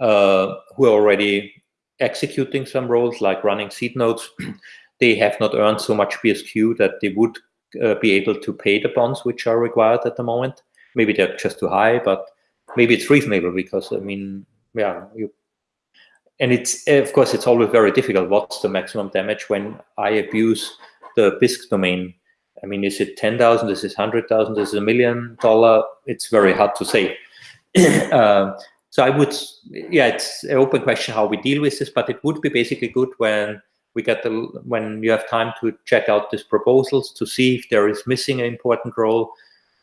uh, who are already executing some roles, like running seed nodes, they have not earned so much BSQ that they would uh, be able to pay the bonds which are required at the moment. Maybe they're just too high, but maybe it's reasonable because I mean, yeah, you. And it's of course it's always very difficult. What's the maximum damage when I abuse the Bisq domain? I mean, is it ten thousand? Is it hundred thousand? Is it a million dollar? It's very hard to say. uh, so I would, yeah, it's an open question how we deal with this, but it would be basically good when we get the when you have time to check out these proposals to see if there is missing an important role.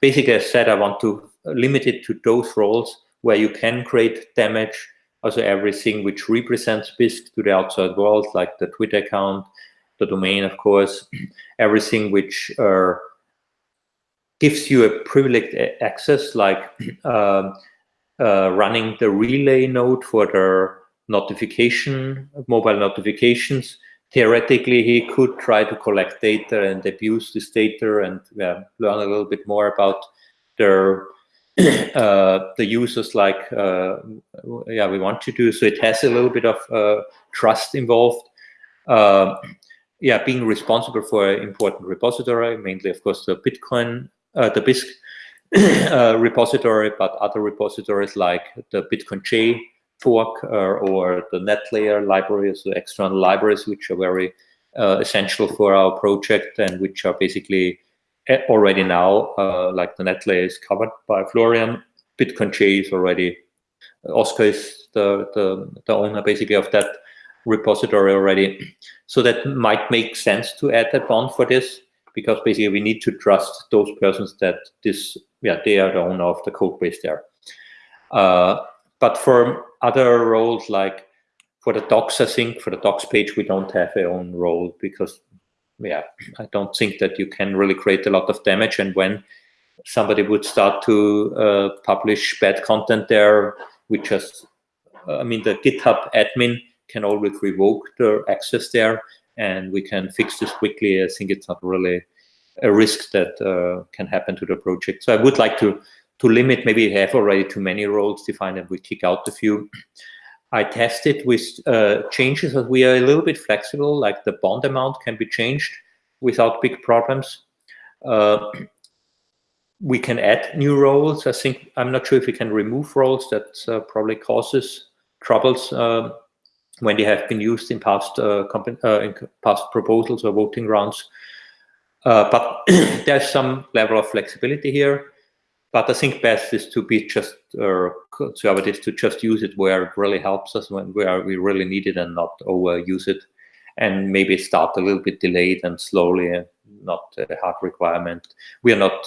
Basically, I said I want to limit it to those roles where you can create damage. Also, everything which represents Bisq to the outside world, like the Twitter account, the domain, of course, everything which uh, gives you a privileged access, like uh, uh, running the relay node for the notification, mobile notifications, theoretically he could try to collect data and abuse this data and learn a little bit more about their uh, the users like uh, yeah we want to do so it has a little bit of uh, trust involved. Um, yeah being responsible for an important repository mainly of course the bitcoin uh, the bisq uh, repository but other repositories like the BitcoinJ fork or, or the NetLayer libraries, the external libraries, which are very uh, essential for our project and which are basically already now, uh, like the NetLayer is covered by Florian. BitcoinJ is already, Oscar is the, the, the owner basically of that repository already. So that might make sense to add that bond for this because basically we need to trust those persons that this, yeah, they are the owner of the code base there. Uh, but for other roles like for the docs, I think for the docs page, we don't have a own role because, yeah, I don't think that you can really create a lot of damage. And when somebody would start to uh, publish bad content there, we just I mean, the GitHub admin can always revoke the access there, and we can fix this quickly. I think it's not really a risk that uh, can happen to the project. So I would like to to limit. Maybe have already too many roles defined, and we kick out a few. I tested with uh, changes that we are a little bit flexible, like the bond amount can be changed without big problems. Uh, we can add new roles. I think, I'm not sure if we can remove roles that uh, probably causes troubles uh, when they have been used in past, uh, uh, in past proposals or voting rounds. but there's some level of flexibility here. But I think best is to be just uh, conservative, to just use it where it really helps us, when where we really need it and not overuse it. And maybe start a little bit delayed and slowly and not a hard requirement. We are not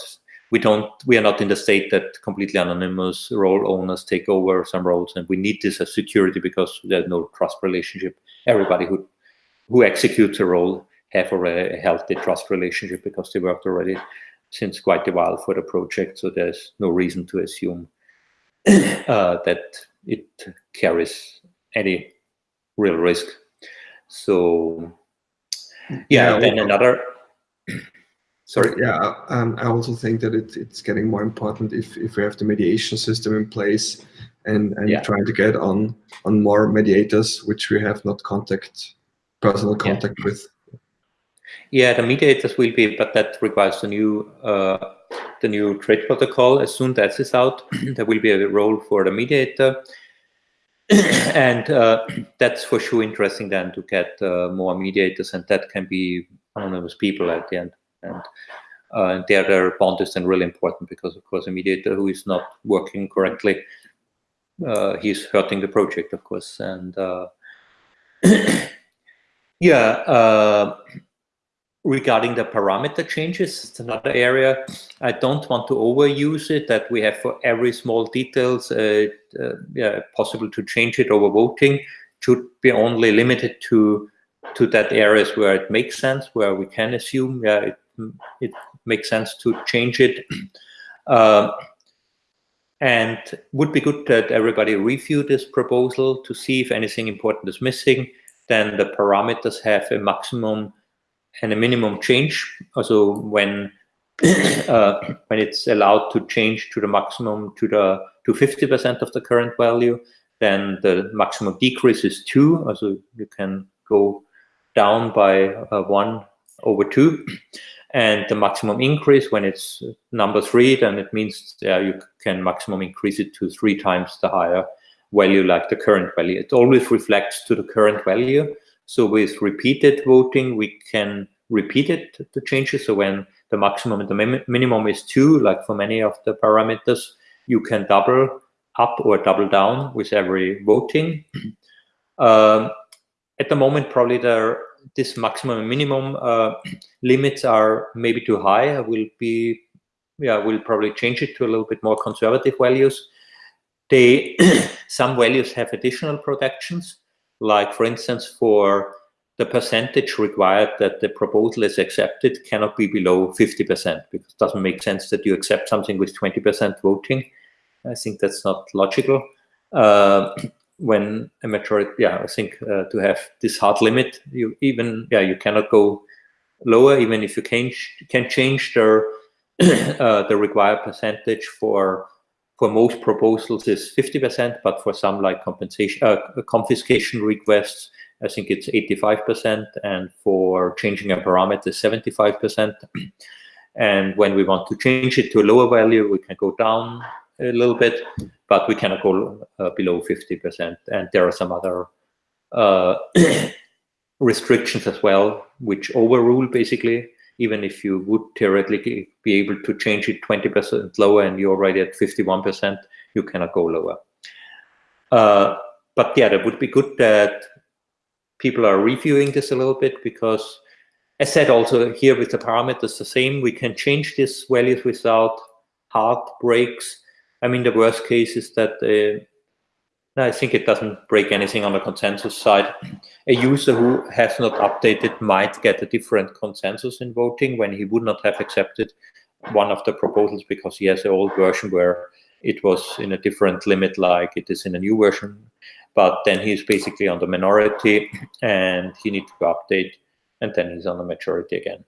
we don't we are not in the state that completely anonymous role owners take over some roles and we need this as security because there's no trust relationship everybody who who executes a role have already a healthy trust relationship because they worked already since quite a while for the project, so there's no reason to assume uh, that it carries any real risk. So, yeah, yeah then another. Sorry. Yeah, um, I also think that it, it's getting more important if, if we have the mediation system in place and, and yeah. trying to get on on more mediators, which we have not contact personal contact yeah. with. Yeah, the mediators will be, but that requires the new uh, the new trade protocol. As soon as that is out, there will be a role for the mediator, and uh, that's for sure interesting then to get uh, more mediators, and that can be anonymous people at the end. And uh, there, their bond is then really important because, of course, a mediator who is not working correctly, uh, he's hurting the project, of course. And uh, yeah, uh, regarding the parameter changes, it's another area. I don't want to overuse it, that we have for every small details, uh, uh, yeah, possible to change it over voting, should be only limited to to that areas where it makes sense, where we can assume yeah, it, it makes sense to change it. Um, and would be good that everybody review this proposal to see if anything important is missing. Then the parameters have a maximum and a minimum change. Also, when uh, when it's allowed to change to the maximum to the to 50% of the current value, then the maximum decrease is two. Also, you can go down by uh, one over two. And the maximum increase when it's number three, then it means yeah, you can maximum increase it to three times the higher value like the current value. It always reflects to the current value. So with repeated voting, we can repeat it, the changes. So when the maximum and the minimum is two, like for many of the parameters, you can double up or double down with every voting. um, at the moment, probably there this maximum and minimum uh, limits are maybe too high. I will be, yeah, we'll probably change it to a little bit more conservative values. They, some values have additional protections like for instance, for the percentage required that the proposal is accepted cannot be below 50% because it doesn't make sense that you accept something with 20% voting. I think that's not logical. Uh, when a majority, yeah, I think uh, to have this hard limit, you even, yeah, you cannot go lower even if you can, can change the, uh, the required percentage for for most proposals is 50%, but for some like compensation, uh, confiscation requests, I think it's 85%, and for changing a parameter, 75%. and when we want to change it to a lower value, we can go down a little bit, but we cannot go uh, below 50%. And there are some other uh, restrictions as well, which overrule basically even if you would theoretically be able to change it 20% lower and you're already at 51%, you cannot go lower. Uh, but yeah, that would be good that people are reviewing this a little bit because as said also here with the parameters the same, we can change these values without hard breaks. I mean, the worst case is that uh, I think it doesn't break anything on the consensus side. A user who has not updated might get a different consensus in voting when he would not have accepted one of the proposals because he has an old version where it was in a different limit like it is in a new version. but then he's basically on the minority and he needs to update and then he's on the majority again.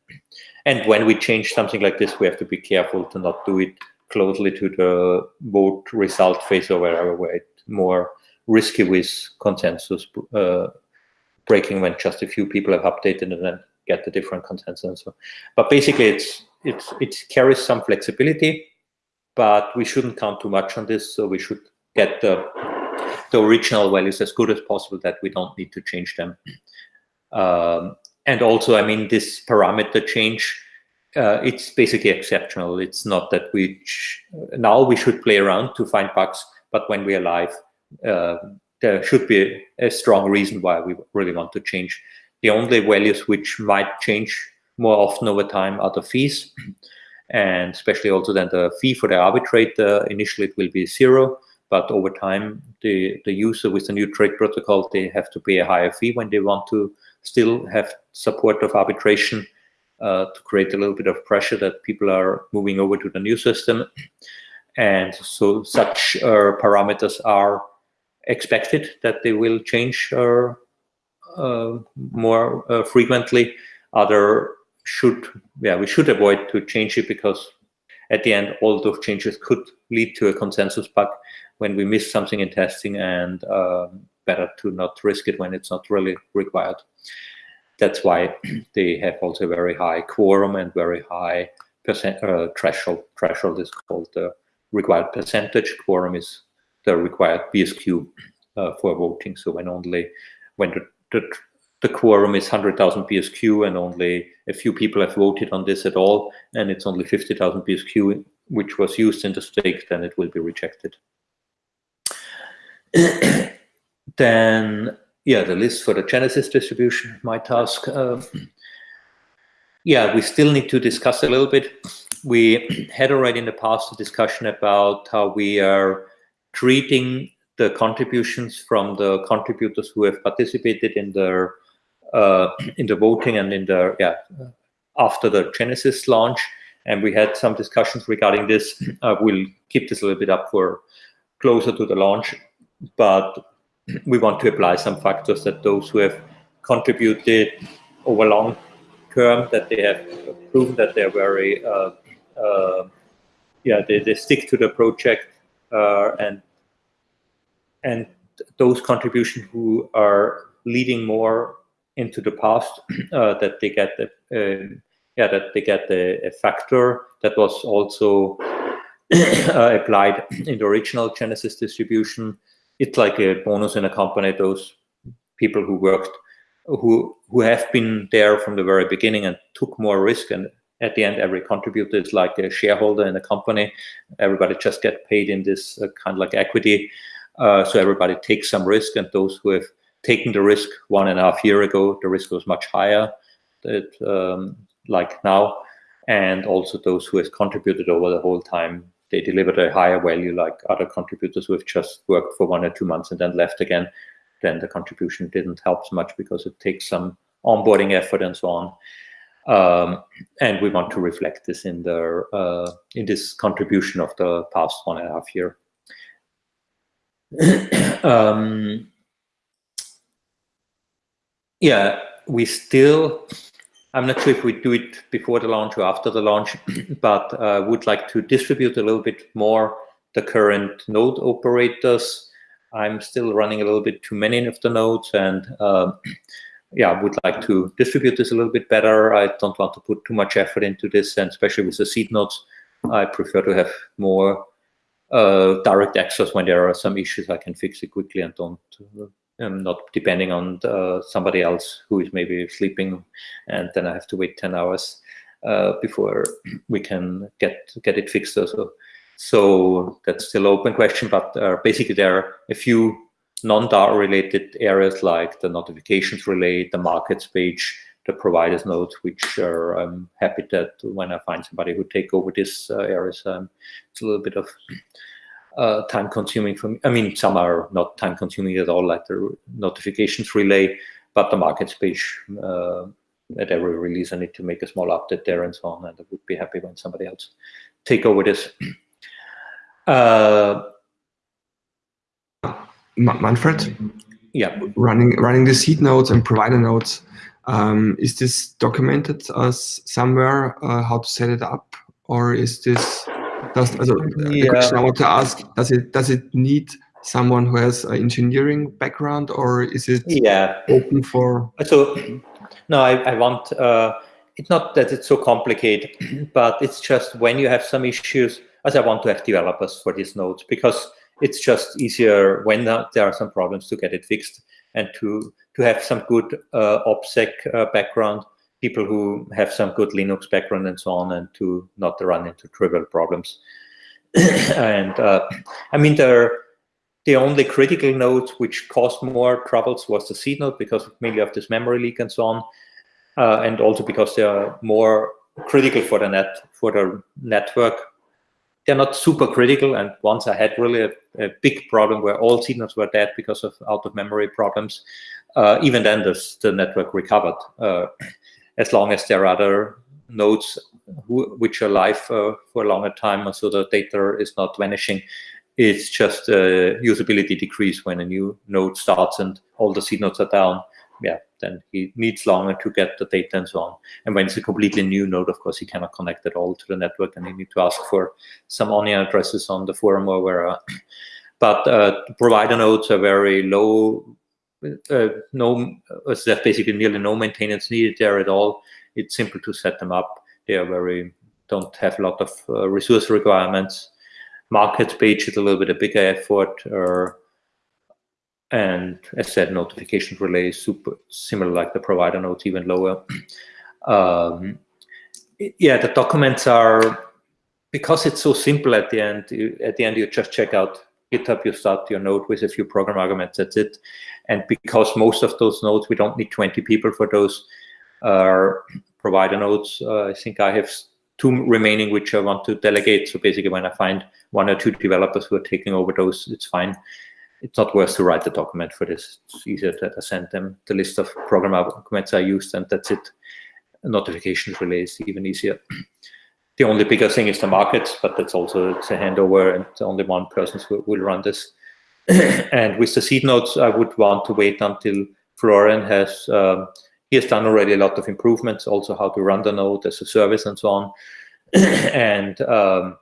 And when we change something like this, we have to be careful to not do it closely to the vote result phase or wherever where it's more risky with consensus uh, breaking when just a few people have updated and then get the different consensus. So, but basically, it's it's it carries some flexibility, but we shouldn't count too much on this. So we should get the the original values as good as possible that we don't need to change them. Um, and also, I mean, this parameter change, uh, it's basically exceptional. It's not that we now we should play around to find bugs, but when we are live, uh, there should be a strong reason why we really want to change. The only values which might change more often over time are the fees, and especially also then the fee for the arbitrator. Initially, it will be zero, but over time, the, the user with the new trade protocol, they have to pay a higher fee when they want to still have support of arbitration uh, to create a little bit of pressure that people are moving over to the new system. And so such uh, parameters are expected that they will change uh, uh more frequently. Other should, yeah, we should avoid to change it because at the end, all those changes could lead to a consensus bug when we miss something in testing and um, better to not risk it when it's not really required. That's why they have also very high quorum and very high percent uh, threshold. Threshold is called the required percentage. Quorum is the required BSQ uh, for voting. So when only when the, the, the quorum is 100,000 BSQ and only a few people have voted on this at all, and it's only 50,000 BSQ which was used in the stake, then it will be rejected. then, yeah, the list for the Genesis distribution, my task. Uh, yeah, we still need to discuss a little bit. We had already in the past a discussion about how we are treating the contributions from the contributors who have participated in the uh, in the voting and in the yeah after the Genesis launch, and we had some discussions regarding this. Uh, we'll keep this a little bit up for closer to the launch, but we want to apply some factors that those who have contributed over long term that they have proven that they're very uh, uh, yeah they, they stick to the project uh, and and those contributions who are leading more into the past uh, that they get the uh, yeah that they get a, a factor that was also uh, applied in the original Genesis distribution. It's like a bonus in a company. Those people who worked who who have been there from the very beginning and took more risk and at the end every contributor is like a shareholder in a company everybody just get paid in this uh, kind of like equity uh, so everybody takes some risk, and those who have taken the risk one and a half year ago, the risk was much higher, that, um, like now, and also those who have contributed over the whole time, they delivered a higher value, like other contributors who have just worked for one or two months and then left again. Then the contribution didn't help so much because it takes some onboarding effort and so on. Um, and we want to reflect this in the uh, in this contribution of the past one and a half year. um, yeah, we still, I'm not sure if we do it before the launch or after the launch, but uh, would like to distribute a little bit more the current node operators. I'm still running a little bit too many of the nodes and uh, yeah, I would like to distribute this a little bit better. I don't want to put too much effort into this and especially with the seed nodes, I prefer to have more uh, direct access when there are some issues. I can fix it quickly and don't I'm not depending on uh, somebody else who is maybe sleeping, and then I have to wait ten hours uh, before we can get get it fixed. Also, so that's still open question. But uh, basically, there are a few non-DAO related areas like the notifications relay, the markets page, the providers nodes, which are I'm happy that when I find somebody who take over this uh, areas, um, it's a little bit of uh, time consuming for me. I mean, some are not time consuming at all, like the notifications relay, but the markets page uh, at every release, I need to make a small update there and so on. And I would be happy when somebody else take over this. Uh, Manfred? Yeah. Running running the seed nodes and provider nodes. Um, is this documented as somewhere uh, how to set it up, or is this? Does also, yeah. the question I want to ask: Does it does it need someone who has an engineering background, or is it yeah open for? So, no, I, I want. Uh, it's not that it's so complicated, but it's just when you have some issues, as I want to have developers for these nodes because it's just easier when there are some problems to get it fixed and to to have some good uh, OPSEC uh, background, people who have some good Linux background and so on, and to not run into trivial problems. and uh, I mean, there the only critical node which caused more troubles was the seed node because mainly of this memory leak and so on, uh, and also because they are more critical for the net for the network they're not super critical. And once I had really a, a big problem where all nodes were dead because of out of memory problems, uh, even then this, the network recovered. Uh, as long as there are other nodes who, which are live uh, for a longer time, so the data is not vanishing. It's just a usability decrease when a new node starts and all the seed nodes are down. Yeah, then he needs longer to get the data and so on. And when it's a completely new node, of course, he cannot connect at all to the network and he need to ask for some onion addresses on the forum or where. but uh, provider nodes are very low, uh, no, uh, there's basically nearly no maintenance needed there at all. It's simple to set them up. They are very, don't have a lot of uh, resource requirements. Market page is a little bit a bigger effort. Or, and as said, notification relay is super similar like the provider nodes, even lower. Um, yeah, the documents are because it's so simple at the end. You, at the end, you just check out GitHub. You start your node with a few program arguments. That's it. And because most of those nodes, we don't need 20 people for those uh, provider nodes. Uh, I think I have two remaining which I want to delegate. So basically, when I find one or two developers who are taking over those, it's fine it's not worth to write the document for this. It's easier to send them the list of program documents I used, and that's it. Notifications is even easier. The only bigger thing is the market, but that's also it's a handover, and only one person will, will run this. and with the seed nodes, I would want to wait until Florian has um, he has done already a lot of improvements, also how to run the node as a service and so on. and um,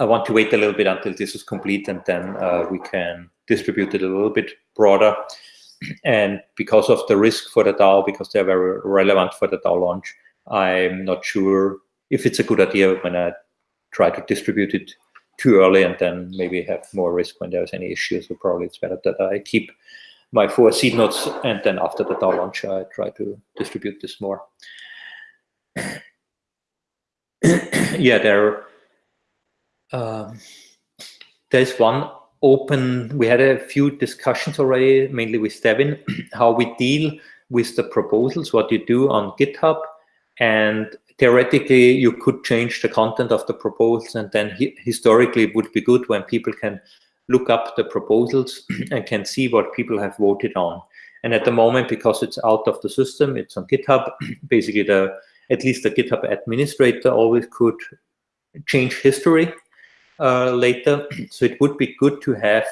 I want to wait a little bit until this is complete and then uh, we can distribute it a little bit broader. And because of the risk for the DAO, because they're very relevant for the DAO launch, I'm not sure if it's a good idea when I try to distribute it too early and then maybe have more risk when there's any issues. So probably it's better that I keep my four seed nodes and then after the DAO launch, I try to distribute this more. yeah, there um, there's one open, we had a few discussions already, mainly with Devin, how we deal with the proposals, what you do on GitHub. And theoretically, you could change the content of the proposals. And then historically, it would be good when people can look up the proposals and can see what people have voted on. And at the moment, because it's out of the system, it's on GitHub, basically the at least the GitHub administrator always could change history uh, later. So it would be good to have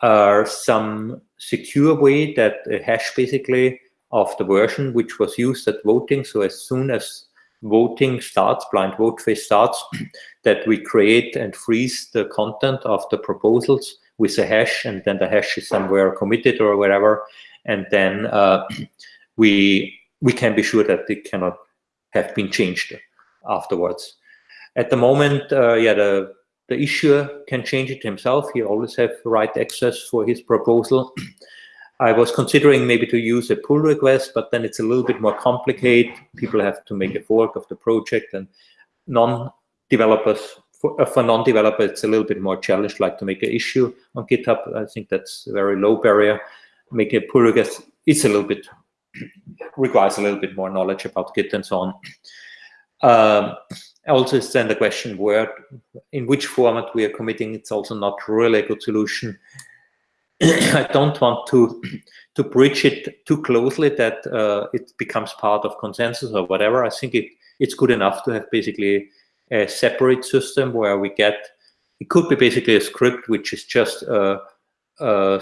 uh, some secure way that a hash basically of the version which was used at voting. So as soon as voting starts, blind vote phase starts, that we create and freeze the content of the proposals with a hash, and then the hash is somewhere committed or whatever. and then uh, we we can be sure that it cannot have been changed afterwards. At the moment, uh, yeah, the the issuer can change it himself. He always have write access for his proposal. I was considering maybe to use a pull request, but then it's a little bit more complicated. People have to make a fork of the project and non-developers, for, uh, for non-developers, it's a little bit more challenged, like to make an issue on GitHub. I think that's a very low barrier. Make a pull request, it's a little bit, requires a little bit more knowledge about Git and so on. Um, also it's then the question where in which format we are committing it's also not really a good solution i don't want to to bridge it too closely that uh, it becomes part of consensus or whatever i think it it's good enough to have basically a separate system where we get it could be basically a script which is just uh, uh,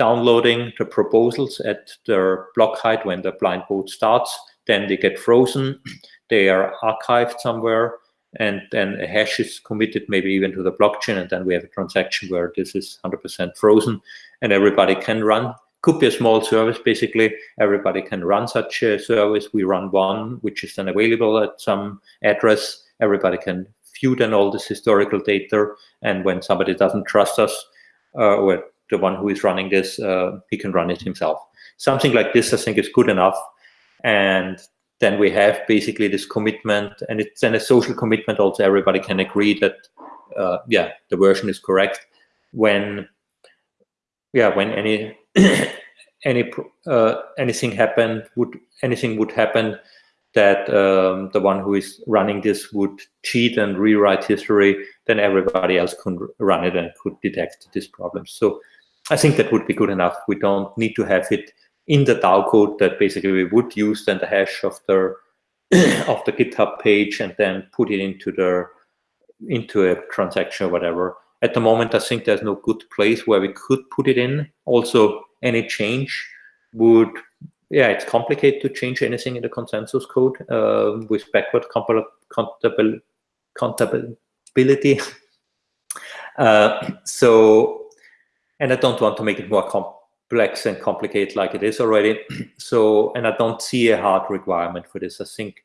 downloading the proposals at their block height when the blind vote starts. Then they get frozen. They are archived somewhere and then a hash is committed maybe even to the blockchain and then we have a transaction where this is 100% frozen and everybody can run. Could be a small service basically. Everybody can run such a service. We run one which is then available at some address. Everybody can view then all this historical data and when somebody doesn't trust us uh, or the one who is running this uh, he can run it himself. Something like this i think is good enough and then we have basically this commitment and it's then a social commitment also everybody can agree that uh, yeah the version is correct. When yeah when any any uh, anything happened would anything would happen that um, the one who is running this would cheat and rewrite history then everybody else could run it and could detect this problem. So i think that would be good enough. We don't need to have it in the DAO code that basically we would use then the hash of the of the GitHub page and then put it into the into a transaction or whatever. At the moment, I think there's no good place where we could put it in. Also, any change would, yeah, it's complicated to change anything in the consensus code uh, with backward compatibility. Uh, so, and I don't want to make it more complex complex and complicated like it is already. so, and I don't see a hard requirement for this. I think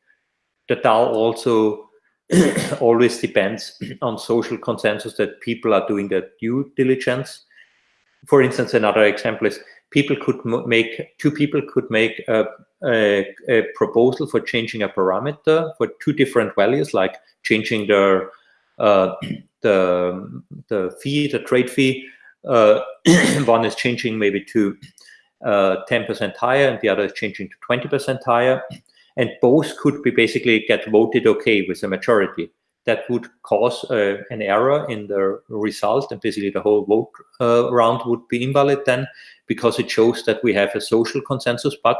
the DAO also always depends on social consensus that people are doing their due diligence. For instance, another example is people could make, two people could make a, a, a, proposal for changing a parameter for two different values, like changing the, uh, the, the fee, the trade fee, one is changing maybe to 10% uh, higher and the other is changing to 20% higher. And both could be basically get voted okay with a majority. That would cause uh, an error in the result and basically the whole vote uh, round would be invalid then because it shows that we have a social consensus bug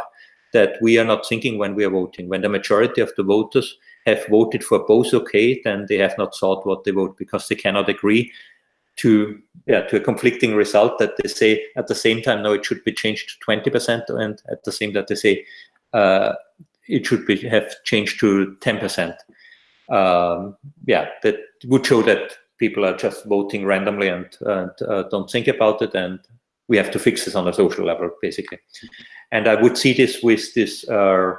that we are not thinking when we are voting. When the majority of the voters have voted for both okay, then they have not thought what they vote because they cannot agree to yeah to a conflicting result that they say at the same time no it should be changed to 20 percent and at the same that they say uh, it should be have changed to 10 percent. Um, yeah that would show that people are just voting randomly and, and uh, don't think about it and we have to fix this on a social level basically. And i would see this with this uh,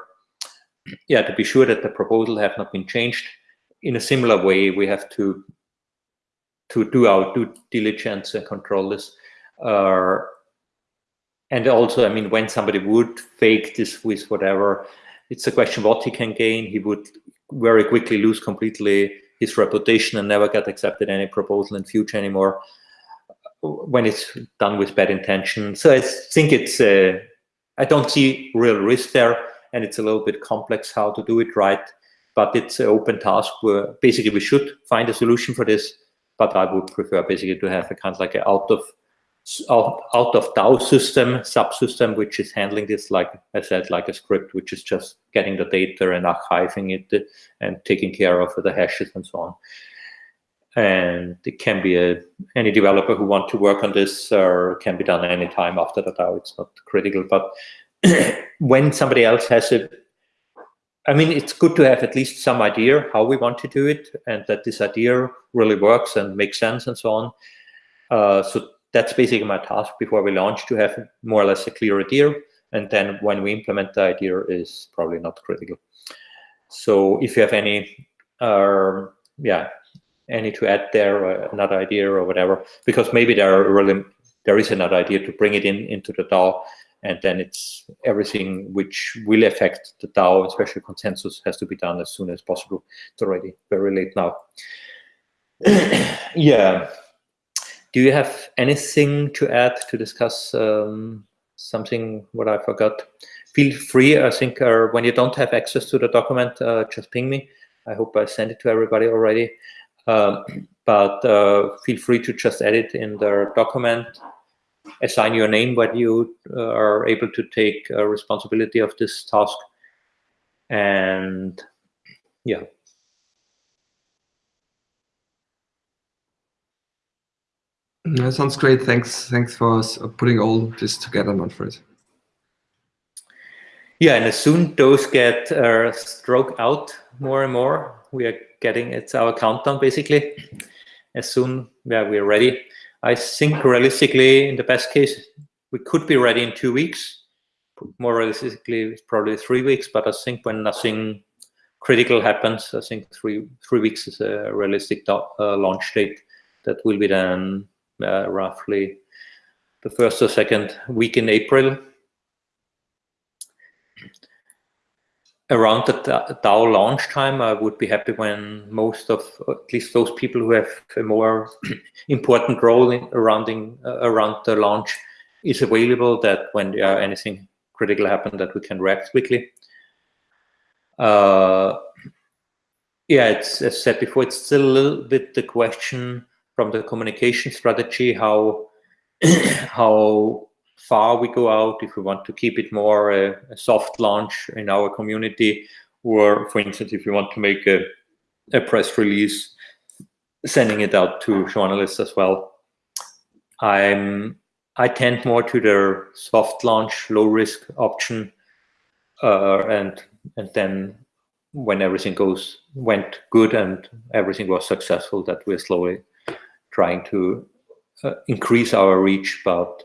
yeah to be sure that the proposal have not been changed. In a similar way we have to to do our due diligence and control this. Uh, and also, I mean, when somebody would fake this with whatever, it's a question what he can gain. He would very quickly lose completely his reputation and never get accepted any proposal in future anymore when it's done with bad intention. So I think it's, uh, I don't see real risk there and it's a little bit complex how to do it right, but it's an open task where basically we should find a solution for this but I would prefer basically to have a kind of like a out of out, of DAO system, subsystem, which is handling this, like I said, like a script, which is just getting the data and archiving it and taking care of the hashes and so on. And it can be a, any developer who want to work on this or can be done anytime after the DAO. It's not critical, but when somebody else has a I mean, it's good to have at least some idea how we want to do it and that this idea really works and makes sense and so on. Uh, so that's basically my task before we launch to have more or less a clear idea. And then when we implement the idea is probably not critical. So if you have any, uh, yeah, any to add there, or another idea or whatever, because maybe there are really, there is another idea to bring it in into the DAO and then it's everything which will affect the DAO, especially consensus, has to be done as soon as possible. It's already very late now. yeah. Do you have anything to add to discuss um, something what I forgot? Feel free, I think, uh, when you don't have access to the document, uh, just ping me. I hope I sent it to everybody already. Um, but uh, feel free to just edit in the document assign your name when you uh, are able to take uh, responsibility of this task. And yeah. That sounds great. Thanks. Thanks for putting all this together, Manfred. Yeah, and as soon those get uh, stroke out more and more, we are getting it's our countdown basically. As soon yeah we are ready. I think realistically, in the best case, we could be ready in two weeks. More realistically, it's probably three weeks. But I think when nothing critical happens, I think three three weeks is a realistic uh, launch date. That will be then uh, roughly the first or second week in April. Around the DAO launch time, I would be happy when most of, at least those people who have a more important role in, around, in, uh, around the launch is available, that when there anything critical happen, that we can react quickly. Uh, yeah, it's as said before, it's still a little bit the question from the communication strategy, how how far we go out, if we want to keep it more a, a, soft launch in our community, or for instance, if we want to make a, a press release, sending it out to journalists as well. I'm I tend more to the soft launch, low risk option, uh, and and then when everything goes went good and everything was successful, that we're slowly trying to uh, increase our reach. But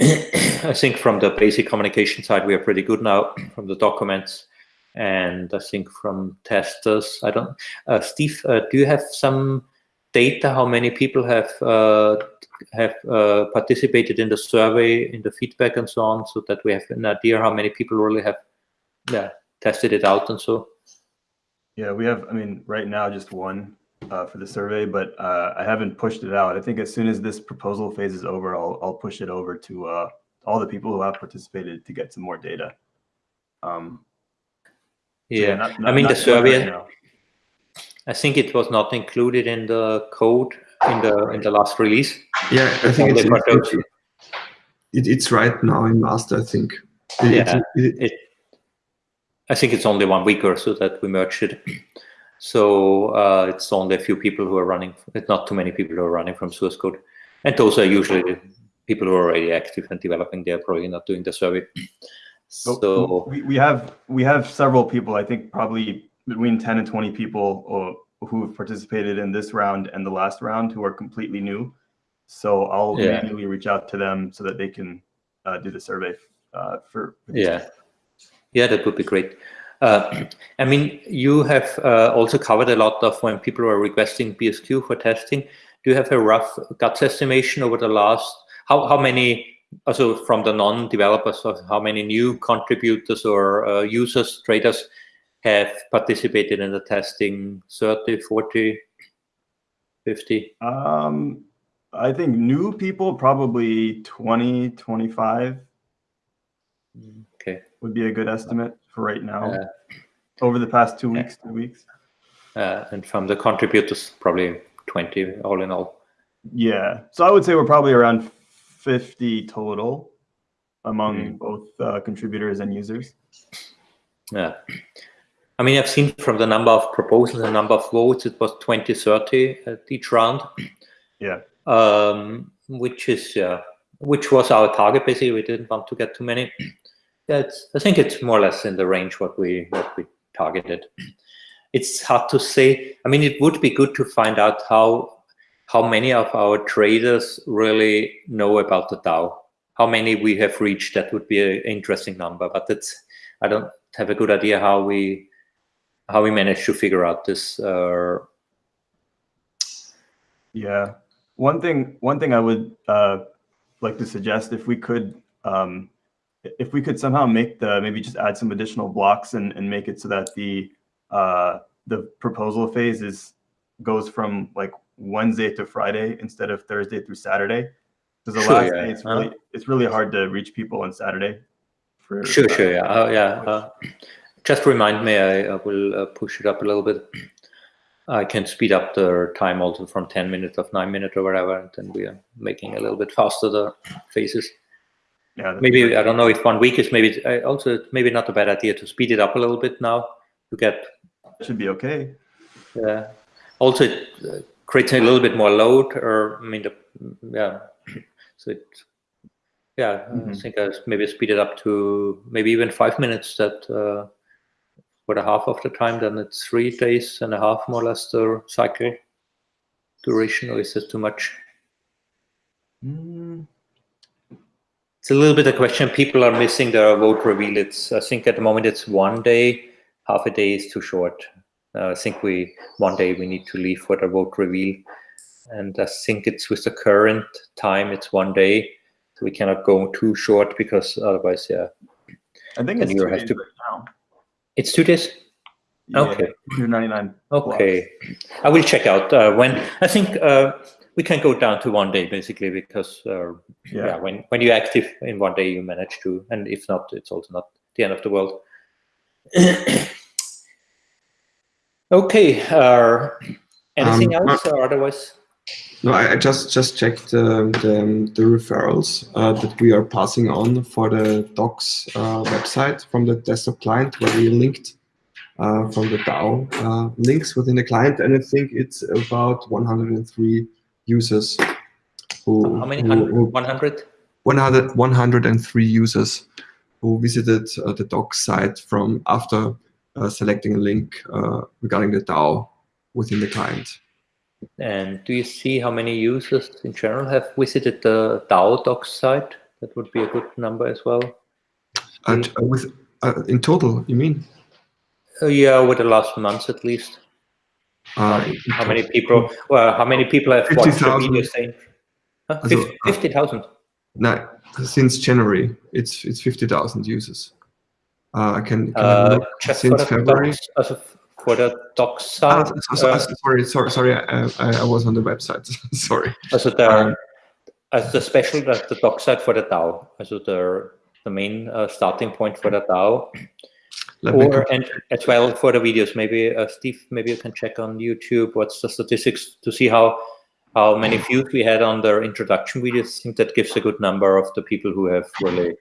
I think from the basic communication side, we are pretty good now from the documents. And I think from testers, I don't, uh, Steve, uh, do you have some data how many people have uh, have uh, participated in the survey, in the feedback and so on, so that we have an idea how many people really have yeah, tested it out and so? Yeah, we have, I mean, right now just one uh, for the survey, but uh, I haven't pushed it out. I think as soon as this proposal phase is over, I'll, I'll push it over to uh, all the people who have participated to get some more data. Um, yeah, so yeah not, not, I mean the survey. Right I think it was not included in the code in the in the last release. Yeah, I think it's, it, it, it's right now in master. I think. yeah, it, I think it's only one week or so that we merged it. So uh, it's only a few people who are running, it's not too many people who are running from source code. And those are usually people who are already active and developing, they're probably not doing the survey. So we, we have we have several people, I think probably between 10 and 20 people who have participated in this round and the last round who are completely new. So I'll yeah. manually reach out to them so that they can uh, do the survey uh, for, for yeah. Yeah, that would be great. Uh, I mean, you have uh, also covered a lot of when people are requesting BSQ for testing. Do you have a rough guts estimation over the last, how, how many, also from the non-developers, of how many new contributors or uh, users, traders have participated in the testing, 30, 40, 50? Um, I think new people, probably 20, 25. Okay. Would be a good estimate right now uh, over the past two weeks, two weeks. Uh, and from the contributors, probably 20 all in all. Yeah. So I would say we're probably around 50 total among mm. both uh, contributors and users. Yeah. I mean, I've seen from the number of proposals and number of votes, it was 20, 30 at each round. Yeah. Um, which is, yeah, which was our target, basically. We didn't want to get too many. That's, I think it's more or less in the range what we what we targeted. It's hard to say. I mean, it would be good to find out how how many of our traders really know about the DAO. How many we have reached? That would be an interesting number. But it's I don't have a good idea how we how we managed to figure out this. Uh, yeah, one thing one thing I would uh, like to suggest if we could um, if we could somehow make the maybe just add some additional blocks and, and make it so that the uh, the proposal phase is goes from like Wednesday to Friday instead of Thursday through Saturday. Because the sure, last yeah. day it's really uh, it's really hard to reach people on Saturday. For, sure, uh, sure, yeah, uh, yeah. Uh, just remind me, I, I will uh, push it up a little bit. I can speed up the time also from 10 minutes of 9 minutes or whatever, and then we are making a little bit faster the phases. Yeah, maybe I don't know if one week is maybe also maybe not a bad idea to speed it up a little bit now to get. Should be okay. Yeah. Also, it uh, creates a little bit more load, or I mean, the, yeah. So it, yeah, I Mhm. think I maybe speed it up to maybe even five minutes. That uh, for the half of the time, then it's three days and a half more or less the cycle duration, or is this too much? Mm, It's a little bit a question. People are missing their vote reveal. It's I think at the moment it's one day. Half a day is too short. Uh, I think we one day we need to leave for the vote reveal, and I think it's with the current time it's one day. So we cannot go too short because otherwise, yeah, I think it's two days to- right now. it's two days. Yeah, Okay. 299. Okay, I will check out uh, when. I think uh, we can go down to one day basically because uh, Yeah. yeah, when when you're active in one day, you manage to, and if not, it's also not the end of the world. okay, uh, anything Um, else or otherwise? No, I, I just just checked um, the, the referrals uh, that we are passing on for the Docs uh, website from the desktop client where we linked uh, from the DAO uh, links within the client, and I think it's about 103 users who How many hundred? who- One hundred? 100, 103 users who visited uh, the doc site from after uh, selecting a link uh, regarding the DAO within the client. And do you see how many users in general have visited the DAO docs site? That would be a good number as well. And uh, with uh, in total, you mean? Uh, yeah, over the last months at least. Uh, How many people? Well, how many people have watched the 50,000. video saying? Huh? Also, Fif- uh, 50,000. No, since January, it's it's 50,000 users. Uh, I can, can Uh, for since February. docs, for the docs Ah, site. so- so- uh, sorry, sorry, sorry. I, I, I was on the website. sorry. Also the Um, as the special the, the doc site for the DAO. Also the the main uh, starting point for the DAO, Let or go- and as well for the videos. Maybe uh, Steve, maybe you can check on YouTube what's the statistics to see how how many views we had on the introduction videos. I think that gives a good number of the people who have really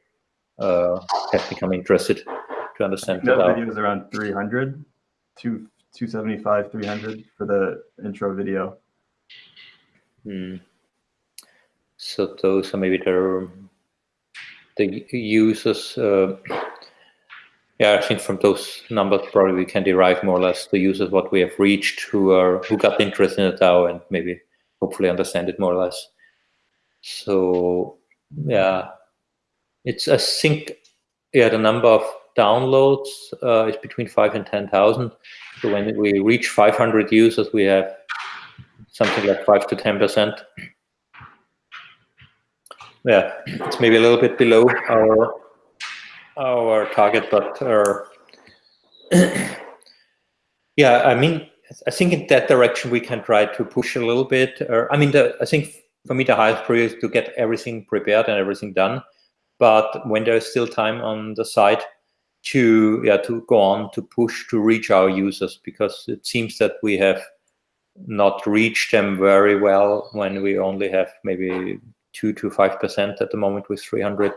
uh, have become interested to understand the That video is around 300, two, 275, 300 for the intro video. Hmm. So those are maybe the the users. Uh, yeah, I think from those numbers probably we can derive more or less the users what we have reached who are who got interested in the DAO and maybe hopefully understand it more or less. So yeah, it's I think yeah the number of downloads uh, is between five and ten thousand. So when we reach 500 users, we have something like five to ten percent. Yeah, it's maybe a little bit below our our target, but yeah, I mean, I think in that direction we can try to push a little bit. I mean, the, I think for me the highest priority is to get everything prepared and everything done. But when there is still time on the side to yeah to go on to push to reach our users, because it seems that we have not reached them very well when we only have maybe two to five percent at the moment with 300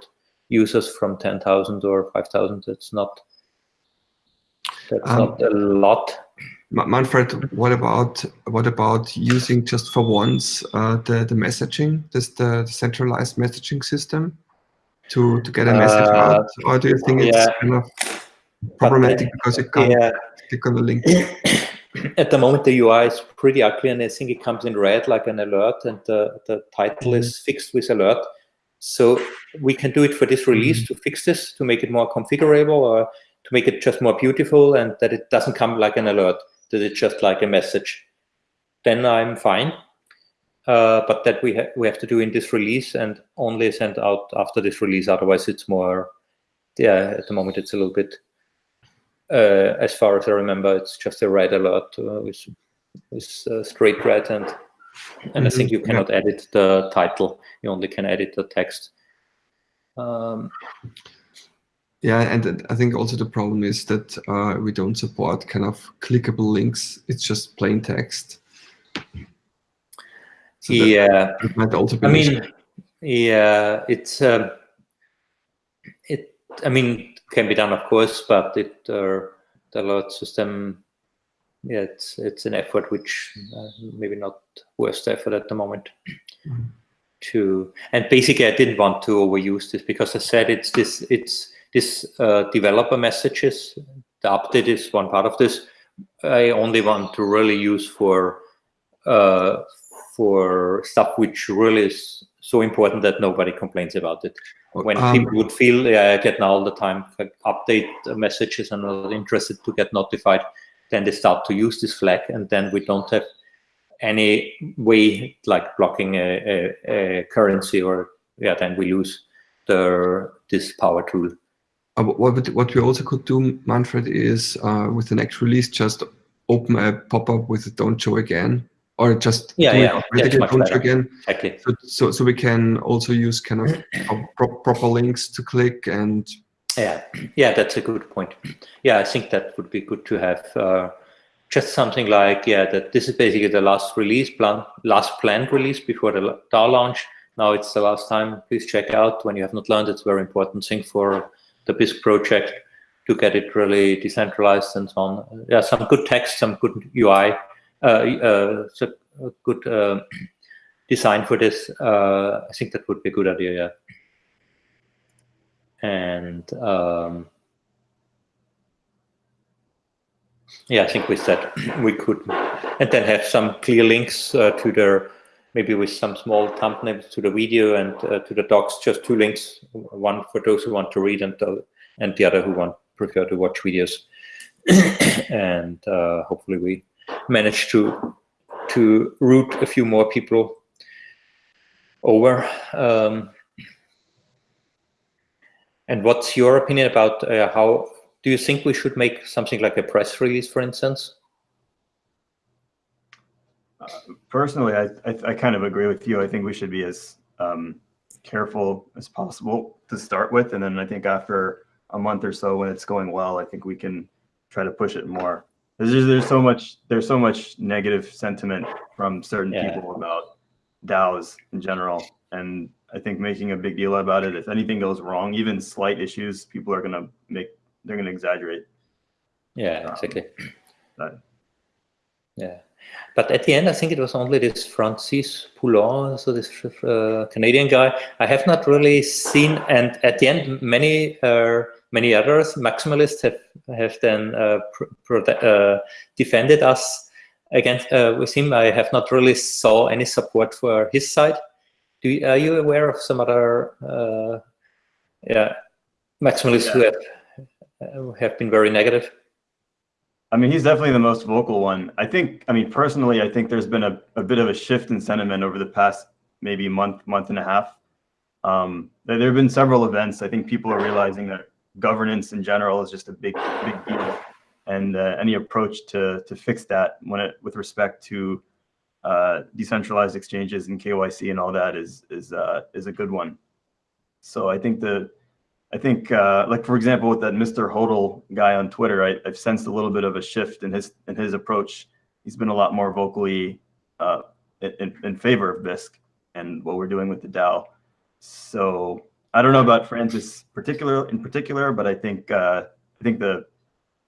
users from 10,000 or 5,000. That's not that's Um, not a lot. Manfred, what about what about using just for once uh, the the messaging, this the, the centralized messaging system, to to get a message Uh, out, or do you think it's kind of problematic because you can't Yeah, click on the link? at the moment the UI is pretty ugly, and I think it comes in red like an alert, and the the title is fixed with alert. So we can do it for this release to fix this, to make it more configurable, or to make it just more beautiful, and that it doesn't come like an alert, that it's just like a message. Then I'm fine. Uh, but that we ha we have to do in this release and only send out after this release. Otherwise, it's more. Yeah, at the moment it's a little bit. Uh, as far as I remember, it's just a red alert uh, with with uh, straight red and and I think you yeah. cannot edit the title. You only can edit the text. Um, Yeah, and I think also the problem is that uh, we don't support kind of clickable links. It's just plain text. So yeah, that might also be I issue. mean, yeah, it's um, it. I mean, can be done, of course, but it uh, the alert system. Yeah, it's it's an effort which uh, maybe not worth the effort at the moment. Mhm. To and basically, I didn't want to overuse this because I said it's this it's this uh, developer messages. The update is one part of this. I only want to really use for uh, for stuff which really is so important that nobody complains about it. When Um, people would feel yeah, I get now all the time like, update messages and are not interested to get notified, then they start to use this flag, and then we don't have any way like blocking a, a, a currency or yeah, then we lose the this power tool. Uh, what, what- we also could do, Manfred, is uh, with the next release, just open a pop-up with a don't show again, or just Yeah, it yeah, much don't show again. Exactly. So, so, so we can also use kind of pro- proper links to click and Yeah, yeah, that's a good point. Yeah, I think that would be good to have uh, just something like yeah, that this is basically the last release plan, last planned release before the DAO launch. Now it's the last time. Please check out when you have not learned. It's a very important thing for the Bisq project to get it really decentralized and so on. Yeah, some good text, some good UI, uh, uh, a good uh, design for this. Uh, I think that would be a good idea. Yeah and um, yeah, I think with that we could, and then have some clear links uh, to the maybe with some small thumbnails to the video and uh, to the docs, just two links, one for those who want to read and the, and the other who want prefer to watch videos, and uh, hopefully we manage to to route a few more people over. Um, and what's your opinion about uh, how do you think we should make something like a press release, for instance? Personally, I, I, I kind of agree with you. I think we should be as um, careful as possible to start with. And then I think after a month or so, when it's going well, I think we can try to push it more. There's, just- there's so much, there's so much negative sentiment from certain Yeah. people about DAOs in general. And I think making a big deal about it, if anything goes wrong, even slight issues, people are going to make, they're going to exaggerate. Yeah, Um, exactly. that. Yeah, but at the end, I think it was only this Francis Pouliot, so this uh, Canadian guy. I have not really seen, and at the end, many uh, many others maximalists have have then uh, uh, defended us against uh, with him. I have not really saw any support for his side. Do you, are you aware of some other uh, yeah maximalists who have have been very negative? I mean, he's definitely the most vocal one. I think, I mean, personally, I think there's been a, a bit of a shift in sentiment over the past maybe month, month and a half. Um, there, there have been several events. I think people are realizing that governance in general is just a big, big deal. And uh, any approach to, to fix that when it, with respect to uh, decentralized exchanges and KYC and all that is, is, uh, is a good one. So I think the, I think, uh, like for example, with that Mr. Hodl guy on Twitter, I, I've sensed a little bit of a shift in his in his approach. He's been a lot more vocally uh, in, in favor of Bisq and what we're doing with the DAO. So I don't know about Francis particular in particular, but I think uh, I think the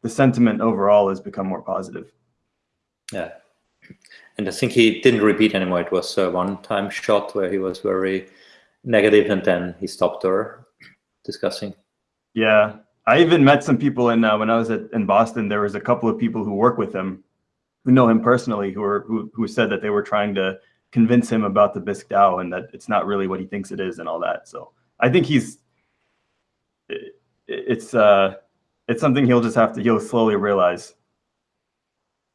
the sentiment overall has become more positive. Yeah. And I think he didn't repeat anymore. It was a one-time shot where he was very negative and then he stopped discussing. Yeah, I even met some people in uh, when I was at, in Boston. There was a couple of people who work with him, who know him personally, who are who, who said that they were trying to convince him about the Bisq DAO and that it's not really what he thinks it is and all that. So I think he's it, it's uh it's something he'll just have to he'll slowly realize.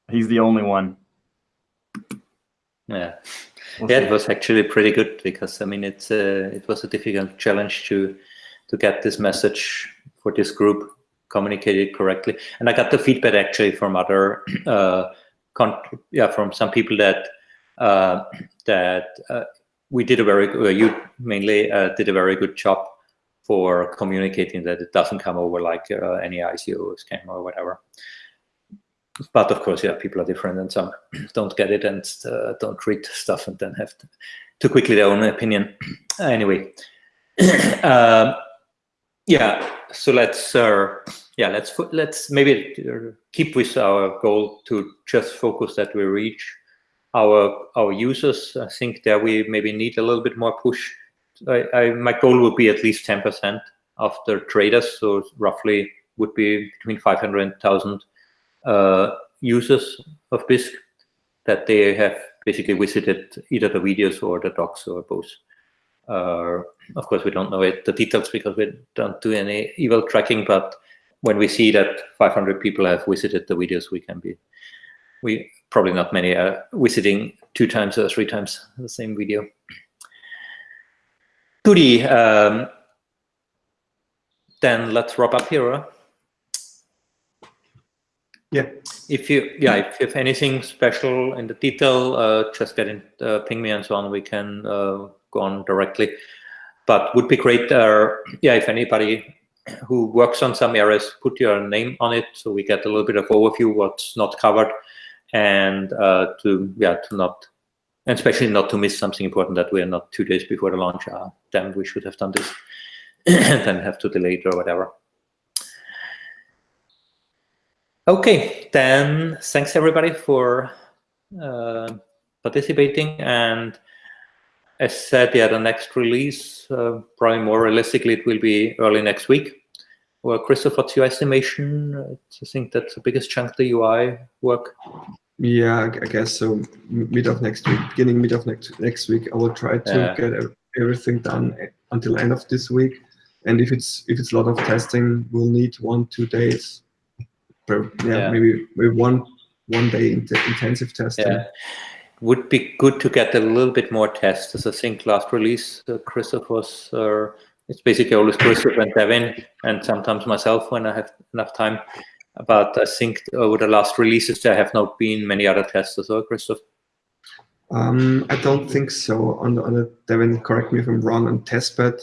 He's the only one. Yeah. We'll Yeah, it was actually pretty good because I mean it's uh, it was a difficult challenge to to get this message for this group communicated correctly. And I got the feedback actually from other uh, con- yeah from some people that uh, that uh, we did a very good, uh, you mainly uh, did a very good job for communicating that it doesn't come over like uh, any ICO scam or whatever. But of course, yeah, people are different, and some don't get it and uh, don't read stuff, and then have to, to quickly their own opinion. anyway, um, Yeah, so let's uh, yeah let's let's maybe uh, keep with our goal to just focus that we reach our our users. I think there we maybe need a little bit more push. I, I my goal would be at least ten percent of the traders, so roughly would be between five hundred and thousand uh, users of Bisq that they have basically visited either the videos or the docs or both. Uh, of course, we don't know it, the details because we don't do any eval tracking, but when we see that 500 people have visited the videos, we can be, we probably not many are visiting two times or three times the same video. Goody, um, then let's wrap up here. Yeah. If you, yeah, if have anything special in the detail, uh, just get in, uh, ping me and so on. We can uh, go on directly. But would be great, uh, yeah, if anybody who works on some areas, put your name on it so we get a little bit of overview what's not covered, and uh, to yeah to not, and especially not to miss something important that we are not two days before the launch. Ah, damn, we should have done this, and then have to delay it or whatever. Okay, then thanks everybody for uh, participating. And as said, yeah, the next release, uh, probably more realistically, it will be early next week. Well, Christoph, what's your estimation? I think that's the biggest chunk of the UI work. Yeah, I guess so. Mid of next week, beginning mid of next next week, I will try to Yeah. get everything done until end of this week. And if it's if it's a lot of testing, we'll need one two days. Per, yeah, Yeah. maybe maybe one one day int intensive testing. Yeah. Would be good to get a little bit more tests. As I think last release, uh, Christoph was, uh, it's basically always Christoph and Devin, and sometimes myself when I have enough time. But I think over the last releases, there have not been many other tests as well, Christoph. Um, I don't think so. On the, on the Devin, correct me if I'm wrong. On testbed,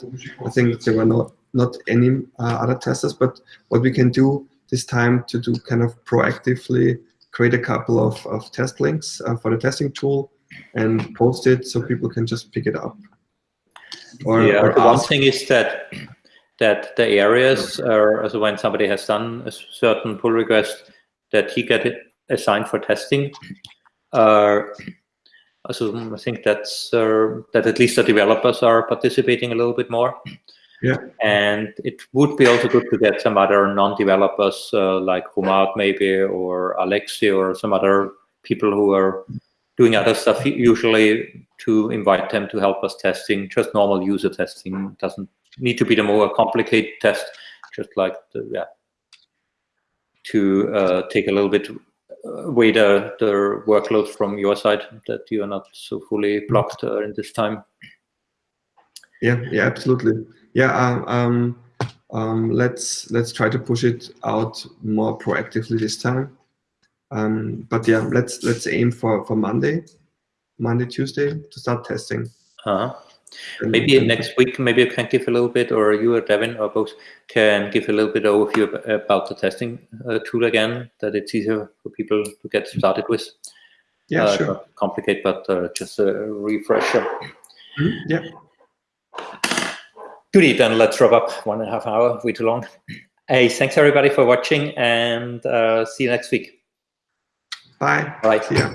I think there were not not any uh, other testers. But what we can do this time to do kind of proactively create a couple of, of test links uh, for the testing tool and post it so people can just pick it up. Or, yeah, or the one thing is that that the areas are also when somebody has done a certain pull request that he get it assigned for testing. Uh, so I think that's uh, that at least the developers are participating a little bit more. Yeah. And it would be also good to get some other non-developers uh, like Humad maybe or Alexi or some other people who are doing other stuff usually to invite them to help us testing just normal user testing doesn't need to be the more complicated test just like the, yeah to uh, take a little bit away the, the workload from your side that you are not so fully blocked uh, in this time Yeah, yeah, absolutely. Yeah, um, um, um, let's let's try to push it out more proactively this time. Um, but yeah, let's let's aim for for Monday, Monday, Tuesday to start testing. uh-huh. And- maybe and- next week maybe you can give a little bit or you or devin or both can give a little bit overview about the testing uh, tool again that it's easier for people to get started with Yeah, uh, sure. not complicated but uh, just a refresher Mhm, Yeah. Goody, then let's wrap up one and a half hour, way too long. Hey, thanks everybody for watching and uh, see you next week. Bye. Bye. See ya.